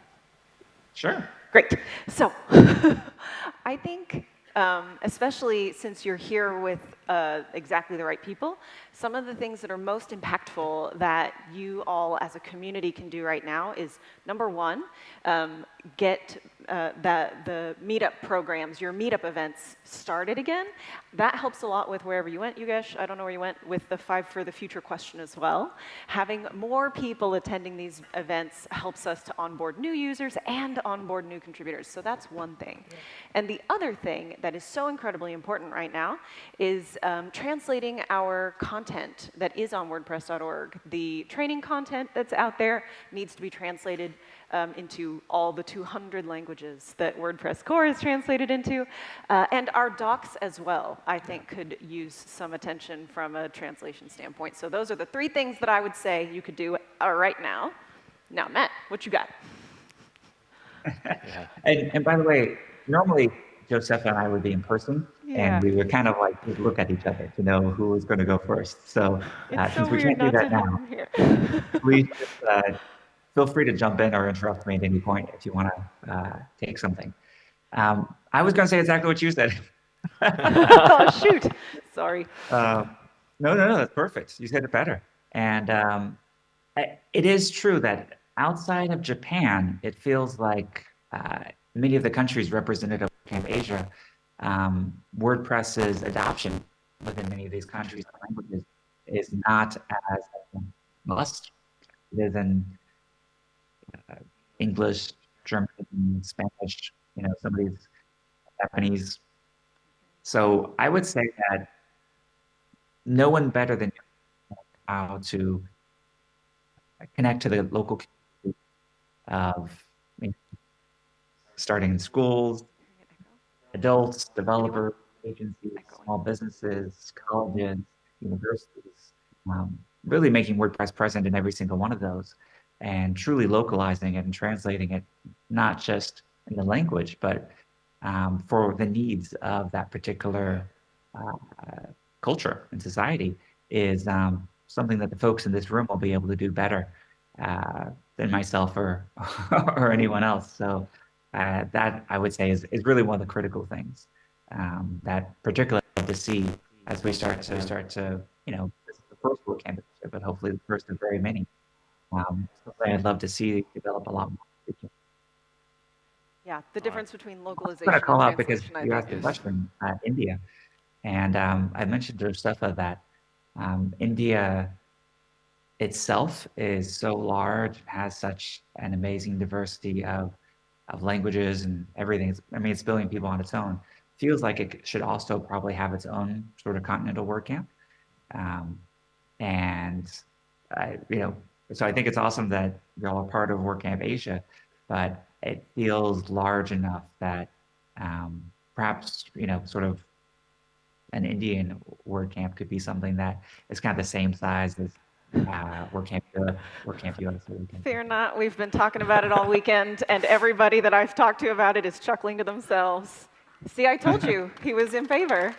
Speaker 3: Sure.
Speaker 1: Great. So, (laughs) I think um, especially since you're here with uh, exactly the right people. Some of the things that are most impactful that you all as a community can do right now is number one, um, get uh, the, the meetup programs, your meetup events started again. That helps a lot with wherever you went, Yogesh. I don't know where you went with the Five for the Future question as well. Having more people attending these events helps us to onboard new users and onboard new contributors. So that's one thing. Yeah. And the other thing that is so incredibly important right now is is um, translating our content that is on WordPress.org. The training content that's out there needs to be translated um, into all the 200 languages that WordPress core is translated into. Uh, and our docs as well, I think, could use some attention from a translation standpoint. So those are the three things that I would say you could do uh, right now. Now, Matt, what you got?
Speaker 2: Yeah. (laughs)
Speaker 3: And, and by the way, normally Josepha and I would be in person,
Speaker 1: Yeah.
Speaker 3: and we would kind of like we'd look at each other to know who was going to go first. So uh,
Speaker 1: so
Speaker 3: since we can't do that now, (laughs) please (laughs) just, uh, feel free to jump in or interrupt me at any point if you want to uh, take something. Um, I was going to say exactly what you said. (laughs)
Speaker 1: oh, shoot. Sorry.
Speaker 3: Uh, no, no, no, that's perfect. You said it better. And um, it is true that outside of Japan, it feels like uh, many of the countries represented in Asia, um, WordPress's adoption within many of these countries and languages is not as must. It is in uh, English, German, Spanish, you know, some of these Japanese. So I would say that no one better than you how to connect to the local community of I mean, starting in schools, adults, developers, agencies, small businesses, colleges, universities, um, really making WordPress present in every single one of those and truly localizing it and translating it, not just in the language, but um, for the needs of that particular uh, culture and society is um, something that the folks in this room will be able to do better uh, than myself or (laughs) or anyone else. So uh, that I would say is, is really one of the critical things um, that particularly to see as we start to start to you know this is the first book campus, but hopefully the first of very many. Um, I'd love to see develop a lot more.
Speaker 1: Yeah, the difference between localization.
Speaker 3: I'm
Speaker 1: going
Speaker 3: to call out because you asked the
Speaker 1: is-
Speaker 3: question, uh, India. And um, I mentioned to Josepha that um, India itself is so large, has such an amazing diversity of, of languages and everything. It's, I mean, it's a billion people on its own. Feels like it should also probably have its own sort of continental WordCamp. Um, and, I, you know, so I think it's awesome that y'all are part of WordCamp Asia, but it feels large enough that um, perhaps, you know, sort of an Indian WordCamp could be something that is kind of the same size as uh, WordCamp Europe, WordCamp US. or WordCamp
Speaker 1: Fear not, we've been talking about it all weekend, and everybody that I've talked to about it is chuckling to themselves. See, I told you (laughs) he was in favor.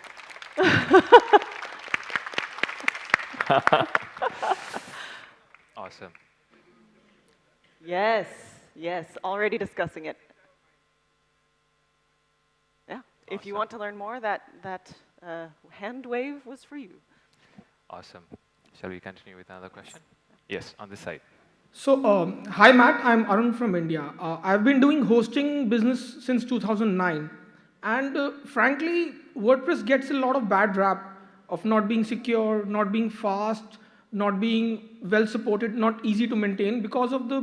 Speaker 1: (laughs)
Speaker 2: Awesome.
Speaker 1: Yes, yes, already discussing it. Yeah, if you want to learn more, that, that uh, hand wave was for you.
Speaker 2: Awesome. Shall we continue with another question? Yes, on this side.
Speaker 8: So, um, hi Matt, I'm Arun from India. Uh, I've been doing hosting business since 2009, and uh, frankly, WordPress gets a lot of bad rap of not being secure, not being fast, not being well supported, not easy to maintain because of the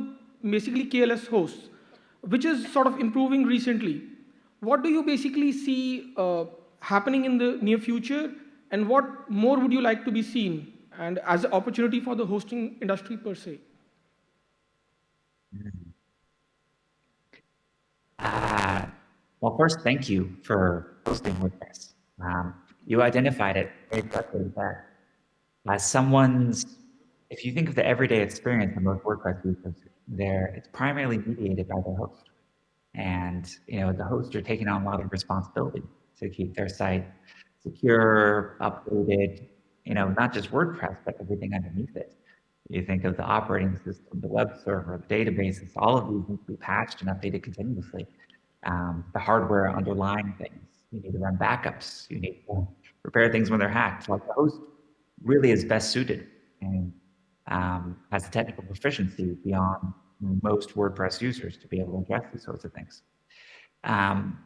Speaker 8: basically KLS hosts, which is sort of improving recently. What do you basically see uh, happening in the near future, and what more would you like to be seen, and as an opportunity for the hosting industry per se?
Speaker 3: Uh, well, first, thank you for hosting WordPress. Um, you identified it very that as someone's, if you think of the everyday experience of most WordPress users, there it's primarily mediated by the host. And you know, the hosts are taking on a lot of responsibility to keep their site secure, updated, you know, not just WordPress, but everything underneath it. You think of the operating system, the web server, the databases, all of these need to be patched and updated continuously. Um, the hardware underlying things, you need to run backups, you need to repair things when they're hacked. Like the host really is best suited and um, has the technical proficiency beyond most WordPress users to be able to address these sorts of things. Um,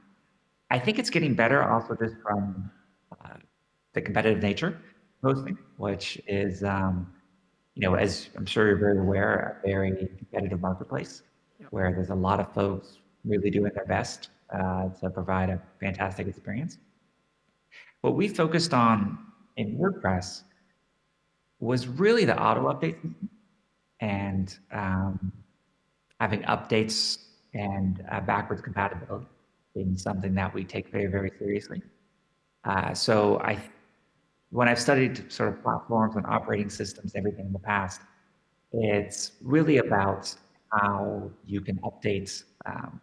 Speaker 3: I think it's getting better also just from uh, the competitive nature of hosting, which is, um, you know, as I'm sure you're very aware, a very competitive marketplace where there's a lot of folks really doing their best uh, to provide a fantastic experience. What we focused on in WordPress was really the auto update and um, having updates and uh, backwards compatibility being something that we take very, very seriously. Uh, so I, when I've studied sort of platforms and operating systems, everything in the past, it's really about how you can update um,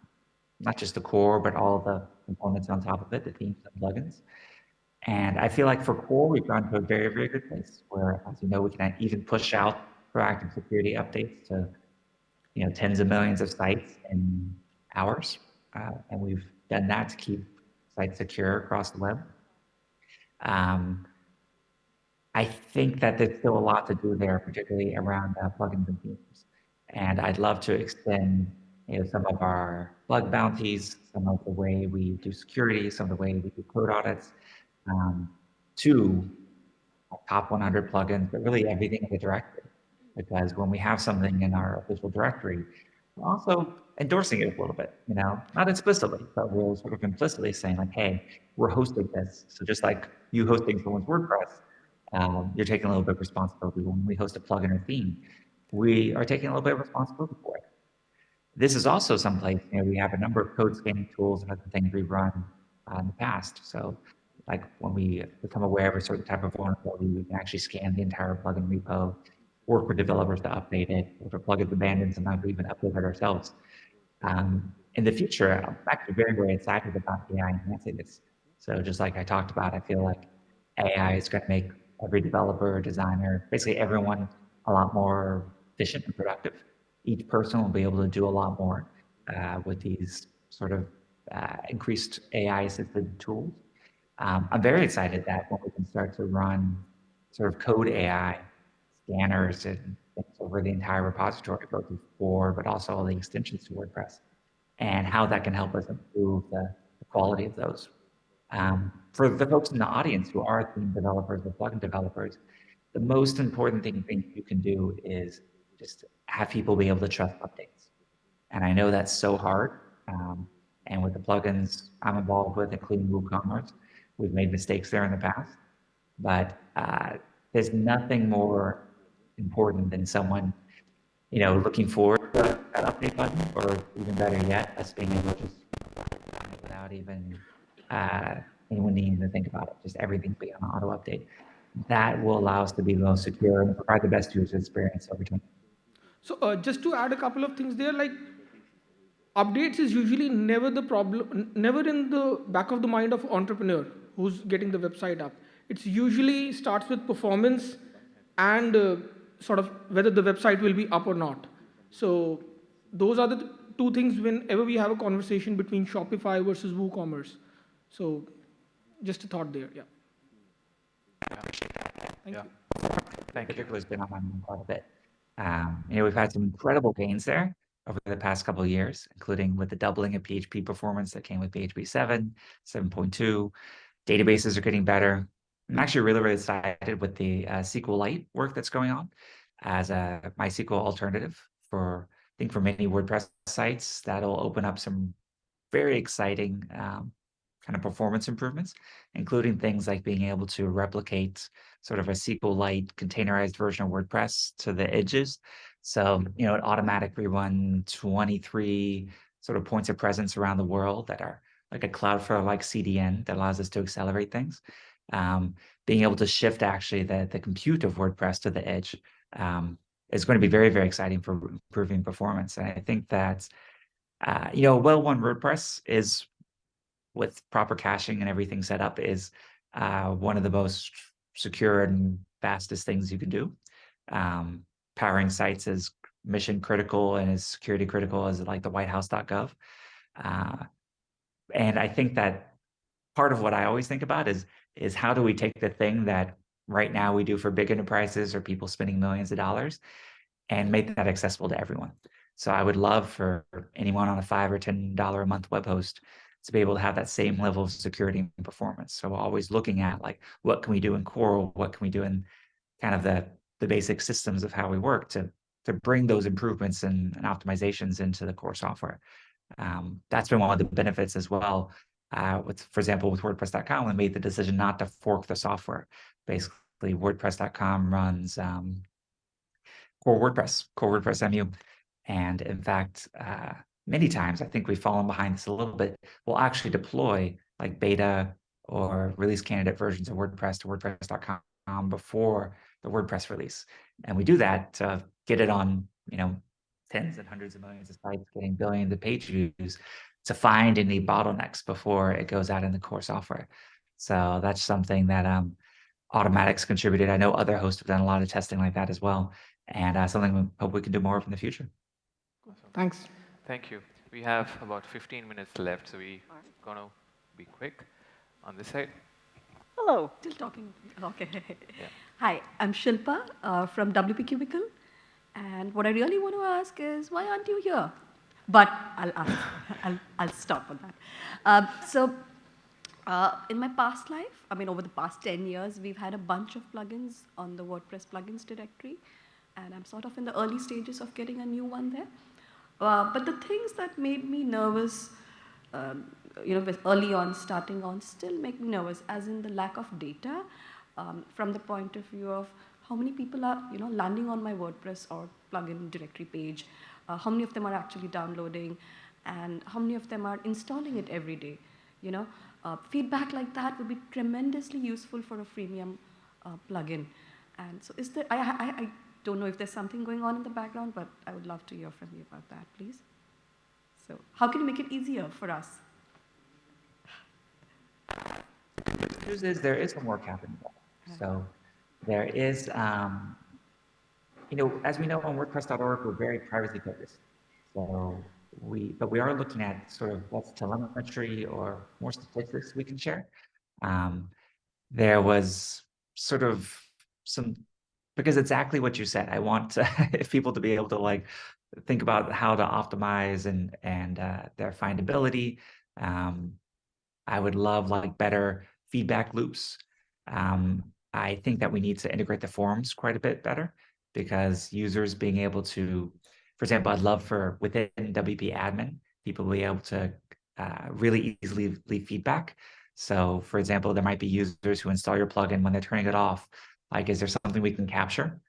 Speaker 3: not just the core, but all the components on top of it, the themes and plugins. And I feel like for core, we've gone to a very, very good place where, as you know, we can even push out proactive security updates to, you know, tens of millions of sites in hours. Uh, and we've done that to keep sites secure across the web. Um, I think that there's still a lot to do there, particularly around uh, plugins and themes. And I'd love to extend you know, some of our bug bounties, some of the way we do security, some of the way we do code audits, um, to top 100 plugins, but really everything in the directory. Because when we have something in our official directory, we're also endorsing it a little bit, you know, not explicitly, but we're sort of implicitly saying like, hey, we're hosting this. So just like you hosting someone's WordPress, um, you're taking a little bit of responsibility. When we host a plugin or theme, we are taking a little bit of responsibility for it. This is also someplace, you know, we have a number of code scanning tools and other things we've run uh, in the past. So like when we become aware of a certain type of vulnerability, we can actually scan the entire plugin repo, work with developers to update it. If a plugin's abandoned, sometimes we even update it ourselves. Um, in the future, I'm actually very, very excited about AI enhancing this. So just like I talked about, I feel like AI is going to make every developer, designer, basically everyone a lot more efficient and productive. Each person will be able to do a lot more uh, with these sort of uh, increased AI assisted tools. Um, I'm very excited that when we can start to run sort of code AI scanners and things over the entire repository, both before, but also all the extensions to WordPress, and how that can help us improve the, the quality of those. Um, for the folks in the audience who are theme developers or plugin developers, the most important thing, you can do is just have people be able to trust updates. And I know that's so hard. Um, and with the plugins I'm involved with, including WooCommerce, we've made mistakes there in the past. But uh, there's nothing more important than someone, you know, looking forward to that update button, or even better yet, us being able to just without even uh, anyone needing to think about it, just everything be on auto update. That will allow us to be the most secure and provide the best user experience over time.
Speaker 8: So uh, just to add a couple of things there, like updates is usually never the problem, never in the back of the mind of entrepreneur who's getting the website up. It's usually starts with performance and uh, sort of whether the website will be up or not. So those are the two things whenever we have a conversation between Shopify versus WooCommerce. So just a thought there, yeah.
Speaker 2: Yeah.
Speaker 8: Thank
Speaker 2: yeah.
Speaker 8: you.
Speaker 2: Thank you.
Speaker 3: Particularly has been on my mind quite a bit. Um, you know, we've had some incredible gains there over the past couple of years, including with the doubling of PHP performance that came with PHP 7, 7.2. Databases are getting better. I'm actually really, really excited with the uh, SQLite work that's going on as a MySQL alternative for, I think, for many WordPress sites. That'll open up some very exciting um, kind of performance improvements, including things like being able to replicate sort of a SQLite containerized version of WordPress to the edges. So, you know, it automatically run 23 sort of points of presence around the world that are like a Cloudflare-like CDN that allows us to accelerate things. Um, being able to shift actually the, the compute of WordPress to the edge um, is going to be very, very exciting for improving performance. And I think that, uh, you know, well-run WordPress is with proper caching and everything set up is uh, one of the most secure and fastest things you can do. Um, powering sites is mission critical and as security critical as like the whitehouse.gov. Uh, and I think that part of what I always think about is is how do we take the thing that right now we do for big enterprises or people spending millions of dollars and make that accessible to everyone. So I would love for anyone on a five or ten dollar a month web host to be able to have that same level of security and performance. So we're always looking at like what can we do in Coral, what can we do in kind of the the basic systems of how we work to to bring those improvements and, and optimizations into the core software. Um, that's been one of the benefits as well uh, with, for example, with WordPress.com, we made the decision not to fork the software. Basically, WordPress.com runs um, core WordPress, core WordPress MU. And in fact, uh, many times, I think we've fallen behind this a little bit. We'll actually deploy like beta or release candidate versions of WordPress to WordPress.com before the WordPress release. And we do that to get it on, you know, tens and hundreds of millions of sites, getting billions of page views to find any bottlenecks before it goes out in the core software. So that's something that um, Automattic's contributed. I know other hosts have done a lot of testing like that as well, and uh, something we hope we can do more of in the future.
Speaker 8: Thanks.
Speaker 2: Thank you. We have about 15 minutes left, so we're going to be quick on this side.
Speaker 1: Hello.
Speaker 9: Still talking. Okay. Hi, I'm Shilpa uh, from WP Cubicle. And what I really want to ask is, why aren't you here? But I'll ask. (laughs) I'll, I'll stop on that. Um, so, uh, in my past life, I mean, over the past 10 years, we've had a bunch of plugins on the WordPress plugins directory. And I'm sort of in the early stages of getting a new one there. Uh, but the things that made me nervous, um, you know, early on, starting on, still make me nervous, as in the lack of data um, from the point of view of how many people are, you know, landing on my WordPress or plugin directory page, uh, how many of them are actually downloading, and how many of them are installing it every day, you know. Uh, feedback like that would be tremendously useful for a freemium uh, plugin. And so is there, I, I, I don't know if there's something going on in the background, but I would love to hear from you about that, please. So how can you make it easier for us?
Speaker 3: The news is there is some work happening. So there is, um, you know, as we know on WordPress.org, we're very privacy focused. So we, but we are looking at sort of what's telemetry or more statistics we can share. Um, there was sort of some, because exactly what you said, I want to, (laughs) people to be able to like think about how to optimize and, and uh, their findability. Um, I would love like better feedback loops. Um, I think that we need to integrate the forums quite a bit better because users being able to, for example, I'd love for within WP admin, people be able to uh, really easily leave feedback. So for example, there might be users who install your plugin when they're turning it off. Like, is there something we can capture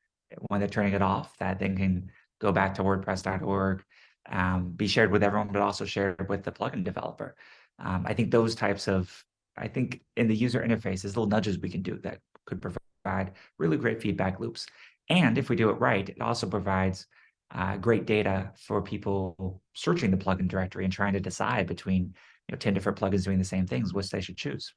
Speaker 3: when they're turning it off that then can go back to WordPress.org, um, be shared with everyone, but also shared with the plugin developer. Um, I think those types of, I think in the user interface, there's little nudges we can do that could provide really great feedback loops. And if we do it right, it also provides uh, great data for people searching the plugin directory and trying to decide between you know, 10 different plugins doing the same things, which they should choose.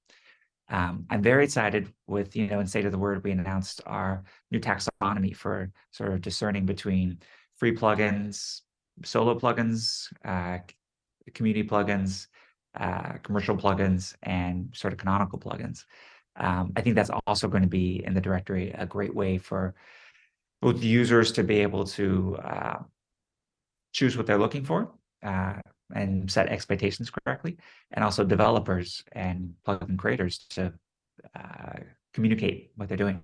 Speaker 3: Um, I'm very excited with, you know, in State of the Word, we announced our new taxonomy for sort of discerning between free plugins, solo plugins, uh, community plugins, uh, commercial plugins, and sort of canonical plugins. Um, I think that's also going to be in the directory a great way for both users to be able to uh, choose what they're looking for uh, and set expectations correctly, and also developers and plugin creators to uh, communicate what they're doing.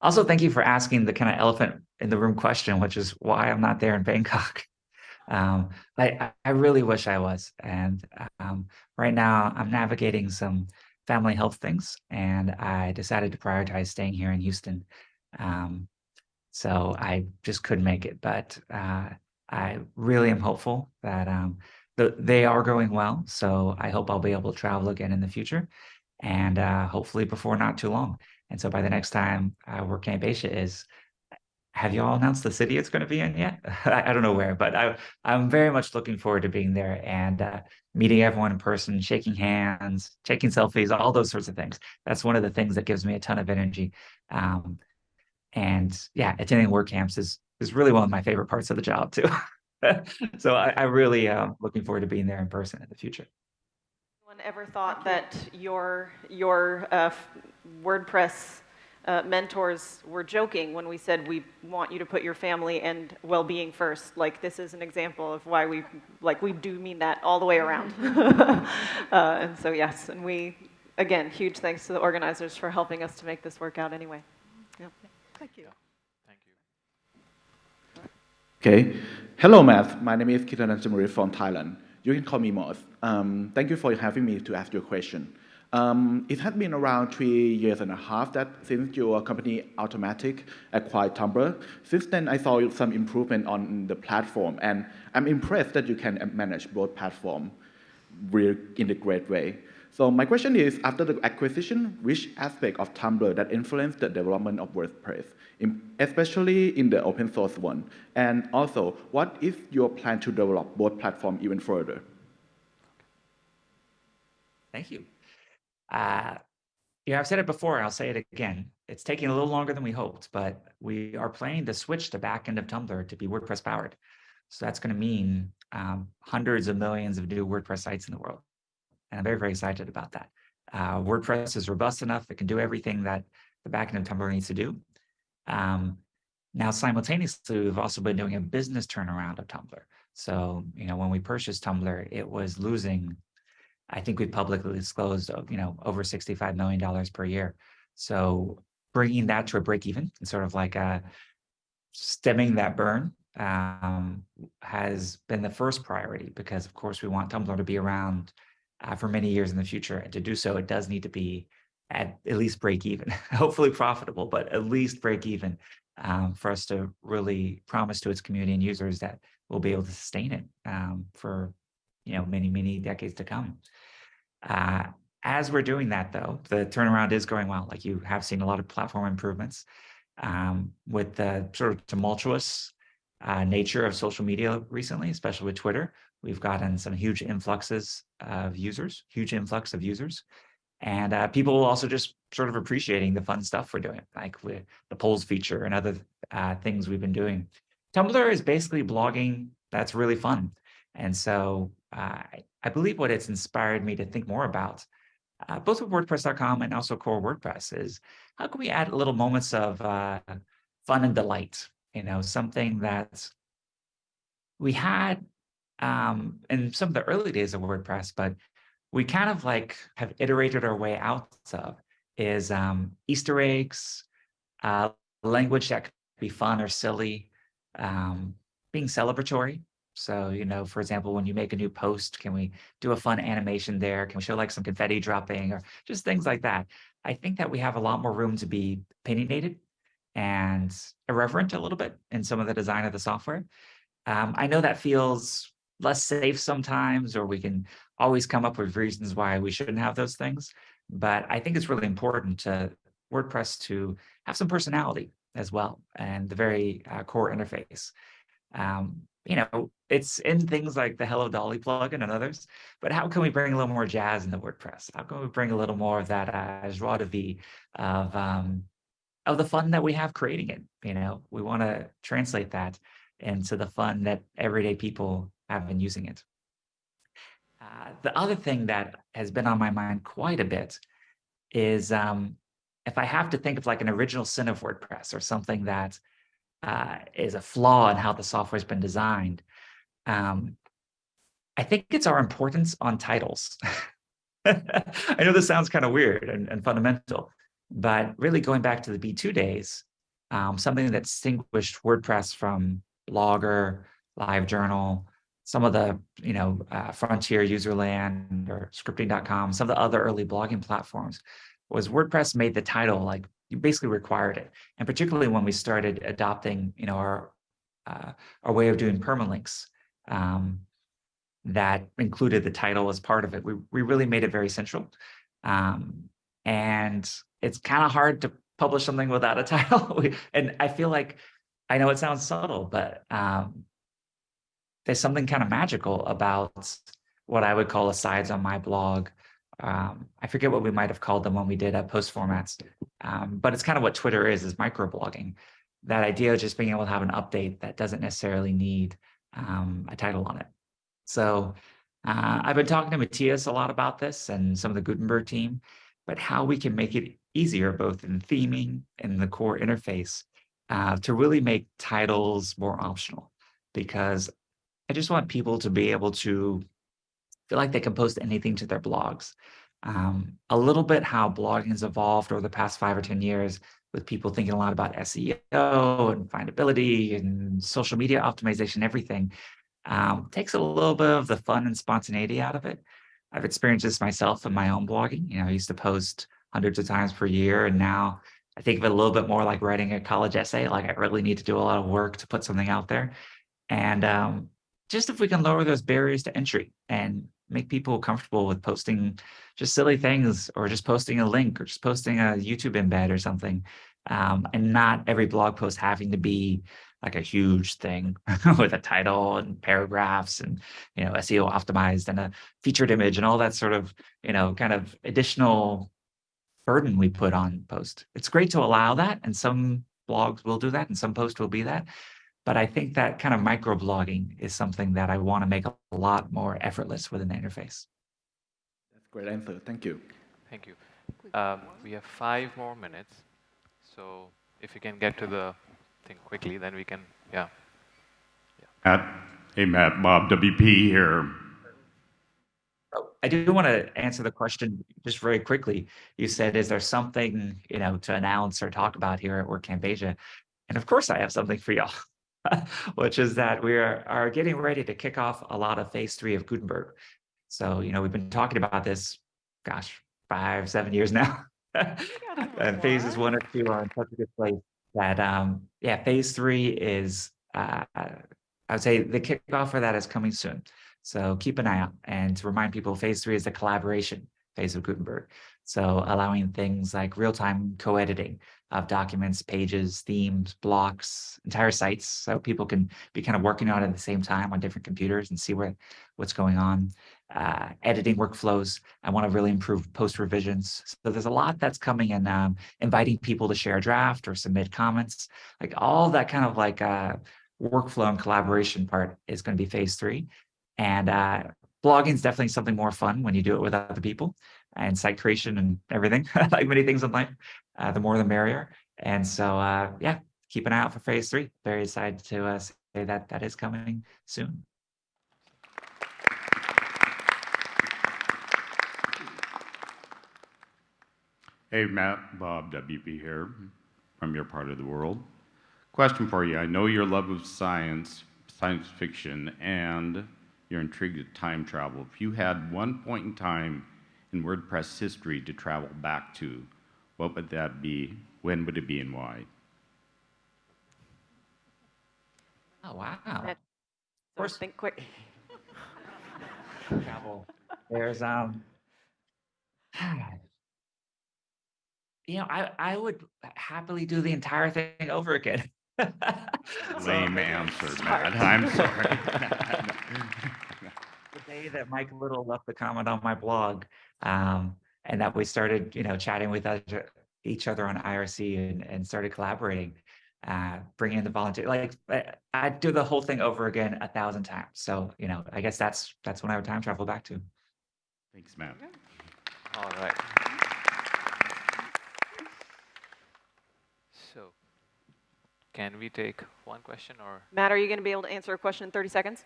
Speaker 3: Also, thank you for asking the kind of elephant in the room question, which is why I'm not there in Bangkok. (laughs) Um, I, I really wish I was. And um, right now I'm navigating some family health things, and I decided to prioritize staying here in Houston. Um, so I just couldn't make it, but uh, I really am hopeful that um, the, they are going well. So I hope I'll be able to travel again in the future, and uh, hopefully before not too long. And so by the next time uh, WordCamp Asia is, have you all announced the city it's going to be in yet? (laughs) I, I, don't know where, but I, I'm very much looking forward to being there and uh, meeting everyone in person, shaking hands, taking selfies, all those sorts of things. That's one of the things that gives me a ton of energy. Um, and yeah, attending WordCamps is is really one of my favorite parts of the job too. (laughs) so I, I really am uh, looking forward to being there in person in the future.
Speaker 1: Anyone ever thought that your your uh, WordPress uh, mentors were joking when we said we want you to put your family and well-being first. Like this is an example of why we like we do mean that all the way around. (laughs) uh, and so yes, and we again huge thanks to the organizers for helping us to make this work out anyway.
Speaker 9: Yeah. Thank you.
Speaker 10: Okay. Hello, Math. My name is Kitan Ansamuri from Thailand. You can call me Moss. Um, thank you for having me to ask your question. Um, it has been around three years and a half that since your company Automattic acquired Tumblr. Since then, I saw some improvement on the platform, and I'm impressed that you can manage both platforms really in a great way. So my question is, after the acquisition, which aspect of Tumblr that influenced the development of WordPress, in, especially in the open source one? And also, what is your plan to develop both platforms even further?
Speaker 3: Thank you. Uh, yeah, I've said it before, I'll say it again. It's taking a little longer than we hoped, but we are planning to switch the backend of Tumblr to be WordPress powered. So that's going to mean um, hundreds of millions of new WordPress sites in the world. And I'm very, very excited about that. Uh, WordPress is robust enough. It can do everything that the backend of Tumblr needs to do. Um, now, simultaneously, we've also been doing a business turnaround of Tumblr. So, you know, when we purchased Tumblr, it was losing I think we publicly disclosed, you know, over $65 million per year. So bringing that to a break even and sort of like a uh, stemming that burn um, has been the first priority because of course we want Tumblr to be around uh, for many years in the future. And to do so, it does need to be at, at least break even, (laughs) hopefully profitable, but at least break even um, for us to really promise to its community and users that we'll be able to sustain it um, for you know many, many decades to come. Uh, as we're doing that, though, the turnaround is going well. Like you have seen a lot of platform improvements um, with the sort of tumultuous uh, nature of social media recently, especially with Twitter. We've gotten some huge influxes of users, huge influx of users. And uh, people also just sort of appreciating the fun stuff we're doing, like with the polls feature and other uh, things we've been doing. Tumblr is basically blogging that's really fun. And so uh, I believe what it's inspired me to think more about, uh, both with WordPress.com and also core WordPress, is how can we add little moments of uh, fun and delight? You know, something that we had um, in some of the early days of WordPress, but we kind of like have iterated our way out of is um, Easter eggs, uh, language that could be fun or silly, um, being celebratory, so, you know, for example, when you make a new post, can we do a fun animation there? Can we show like some confetti dropping or just things like that? I think that we have a lot more room to be opinionated and irreverent a little bit in some of the design of the software. Um, I know that feels less safe sometimes, or we can always come up with reasons why we shouldn't have those things. But I think it's really important to WordPress to have some personality as well and the very uh, core interface. Um, you know, it's in things like the Hello Dolly plugin and others, but how can we bring a little more jazz into WordPress? How can we bring a little more of that uh, joie de vivre of, um, of the fun that we have creating it? You know, we want to translate that into the fun that everyday people have been using it. Uh, the other thing that has been on my mind quite a bit is um, if I have to think of like an original sin of WordPress or something that uh, is a flaw in how the software has been designed. Um, I think it's our importance on titles. (laughs) I know this sounds kind of weird and, and, fundamental, but really going back to the B2 days, um, something that distinguished WordPress from Blogger, LiveJournal, some of the you know uh, Frontier, Userland, or Scripting.com, some of the other early blogging platforms, was WordPress made the title like you basically required it. And particularly when we started adopting, you know, our uh, our way of doing permalinks um, that included the title as part of it. We we really made it very central, um, and it's kind of hard to publish something without a (laughs) title. and I feel like I know it sounds subtle, but um, there's something kind of magical about what I would call asides on my blog um, I forget what we might have called them when we did uh, post formats, um, but it's kind of what Twitter is, is microblogging. That idea of just being able to have an update that doesn't necessarily need um, a title on it. So uh, I've been talking to Matías a lot about this and some of the Gutenberg team, but how we can make it easier, both in theming and the core interface, uh, to really make titles more optional. Because I just want people to be able to feel like they can post anything to their blogs. Um, a little bit how blogging has evolved over the past five or 10 years with people thinking a lot about SEO and findability and social media optimization, everything. um, takes a little bit of the fun and spontaneity out of it. I've experienced this myself in my own blogging. You know, I used to post hundreds of times per year, and now I think of it a little bit more like writing a college essay. Like I really need to do a lot of work to put something out there. And um, just if we can lower those barriers to entry and make people comfortable with posting just silly things or just posting a link or just posting a YouTube embed or something. Um, and not every blog post having to be like a huge thing (laughs) with a title and paragraphs and you know SEO optimized and a featured image and all that sort of you know kind of additional burden we put on post. It's great to allow that and some blogs will do that and some posts will be that. But I think that kind of microblogging is something that I want to make a lot more effortless within the interface.
Speaker 10: That's a great answer. Thank you.
Speaker 2: Thank you. Um, we have five more minutes. So if you can get to the thing quickly, then we can, yeah.
Speaker 11: yeah. Matt, hey, Matt, Bob WP here.
Speaker 3: Oh, I do want to answer the question just very quickly. You said, is there something, you know, to announce or talk about here at WordCamp Asia? And of course I have something for y'all, (laughs) which is that we are, are getting ready to kick off a lot of phase three of Gutenberg. So, you know, we've been talking about this, gosh, five, seven years now. (laughs) and phases one or two are in such a good place that, um, yeah, phase three is, uh, I would say the kickoff for that is coming soon. So keep an eye out and to remind people, phase three is the collaboration phase of Gutenberg. So allowing things like real-time co-editing of documents, pages, themes, blocks, entire sites, so people can be kind of working on it at the same time on different computers and see where what's going on. Uh, editing workflows. I want to really improve post revisions. So there's a lot that's coming and um, inviting people to share a draft or submit comments. Like all that kind of like uh, workflow and collaboration part is going to be phase three. And uh, blogging is definitely something more fun when you do it with other people and site creation and everything, (laughs) like many things in life, uh, the more the merrier. And so, uh, yeah, keep an eye out for phase three. Very excited to uh, say that that is coming soon.
Speaker 11: Hey, Matt, Bob WP here from your part of the world. Question for you. I know your love of science, science fiction, and you're intrigued with time travel. If you had one point in time in WordPress history to travel back to, what would that be? When would it be and why?
Speaker 3: Oh, wow.
Speaker 1: Of course, think quick.
Speaker 3: travel. There's, um, (sighs) you know, I, I would happily do the entire thing over again. (laughs)
Speaker 11: Lame answer, Matt. I'm sorry. (laughs)
Speaker 3: the day that Mike Little left the comment on my blog, um, and that we started, you know, chatting with each other on IRC and, and started collaborating, uh, bringing in the volunteer. Like I would do the whole thing over again a thousand times. So, you know, I guess that's that's when I would time travel back to.
Speaker 11: Thanks, Matt.
Speaker 2: All right. So, can we take one question or?
Speaker 1: Matt, are you going to be able to answer a question in 30 seconds?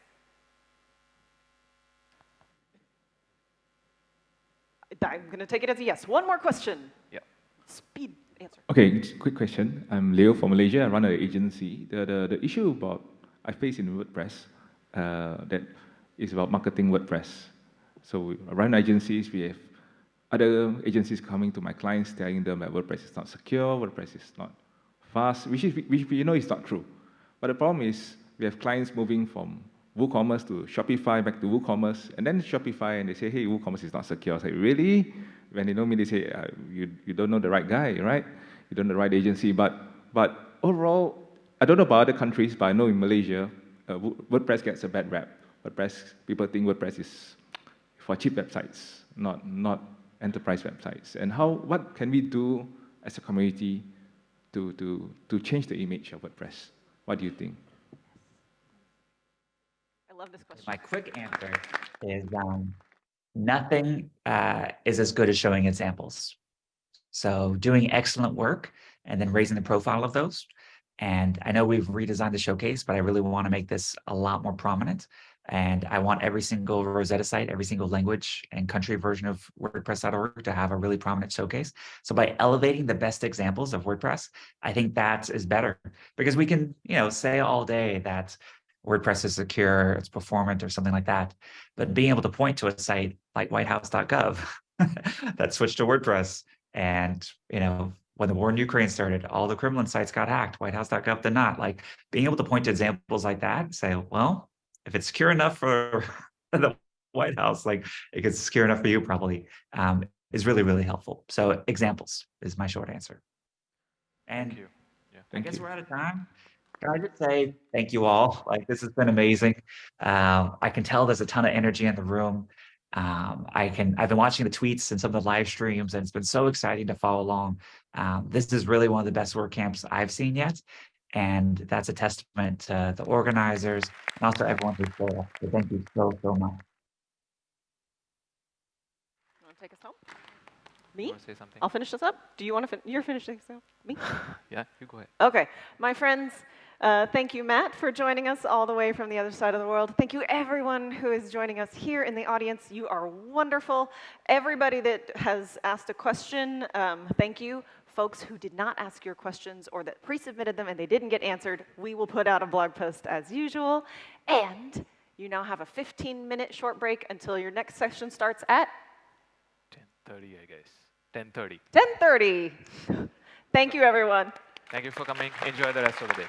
Speaker 1: I'm going to take it as a yes. One more question.
Speaker 2: Yeah.
Speaker 1: Speed answer.
Speaker 12: Okay, quick question. I'm Leo from Malaysia. I run an agency. The, the, the issue about I face in WordPress uh, that is about marketing WordPress. So I run agencies. We have other agencies coming to my clients telling them that WordPress is not secure, WordPress is not fast, which, is, which we know is not true. But the problem is we have clients moving from WooCommerce to Shopify, back to WooCommerce, and then Shopify, and they say, hey, WooCommerce is not secure. I say, really? When they know me, they say, uh, you, you don't know the right guy, right? You don't know the right agency. But, but overall, I don't know about other countries, but I know in Malaysia, uh, WordPress gets a bad rap. WordPress, people think WordPress is for cheap websites, not, not enterprise websites. And how, what can we do as a community to, to, to change the image of WordPress? What do you think?
Speaker 1: Love this question.
Speaker 3: My quick answer is um, nothing uh, is as good as showing examples. So doing excellent work and then raising the profile of those. And I know we've redesigned the showcase, but I really want to make this a lot more prominent. And I want every single Rosetta site, every single language and country version of WordPress.org to have a really prominent showcase. So by elevating the best examples of WordPress, I think that is better because we can, you know, say all day that WordPress is secure, it's performant, or something like that. But being able to point to a site like whitehouse.gov (laughs) that switched to WordPress, and you know, when the war in Ukraine started, all the Kremlin sites got hacked. Whitehouse.gov did not. Like being able to point to examples like that, say, well, if it's secure enough for (laughs) the White House, like it gets secure enough for you, probably, um, is really really helpful. So examples is my short answer. And
Speaker 2: Thank you. Yeah.
Speaker 3: I guess
Speaker 12: you.
Speaker 3: we're out of time. Can I just say thank you all? Like this has been amazing. Um, I can tell there's a ton of energy in the room. Um, I can I've been watching the tweets and some of the live streams, and it's been so exciting to follow along. Um, this is really one of the best WordCamps I've seen yet, and that's a testament to the organizers and also everyone who's there. So thank you so so much.
Speaker 1: You want to take us home? Me?
Speaker 2: want to say something?
Speaker 1: I'll finish this up. Do you want to? Fin- you're finishing this up. Me? (laughs)
Speaker 2: Yeah, you go ahead.
Speaker 1: Okay, my friends, uh, thank you, Matt, for joining us all the way from the other side of the world. Thank you, everyone who is joining us here in the audience. You are wonderful. Everybody that has asked a question, um, thank you. Folks who did not ask your questions or that pre submitted them and they didn't get answered, we will put out a blog post as usual. And you now have a 15 minute short break until your next session starts at
Speaker 2: 10:30, I guess. 10:30.
Speaker 1: 10:30. (laughs) Thank you, everyone.
Speaker 2: Thank you for coming. Enjoy the rest of the day.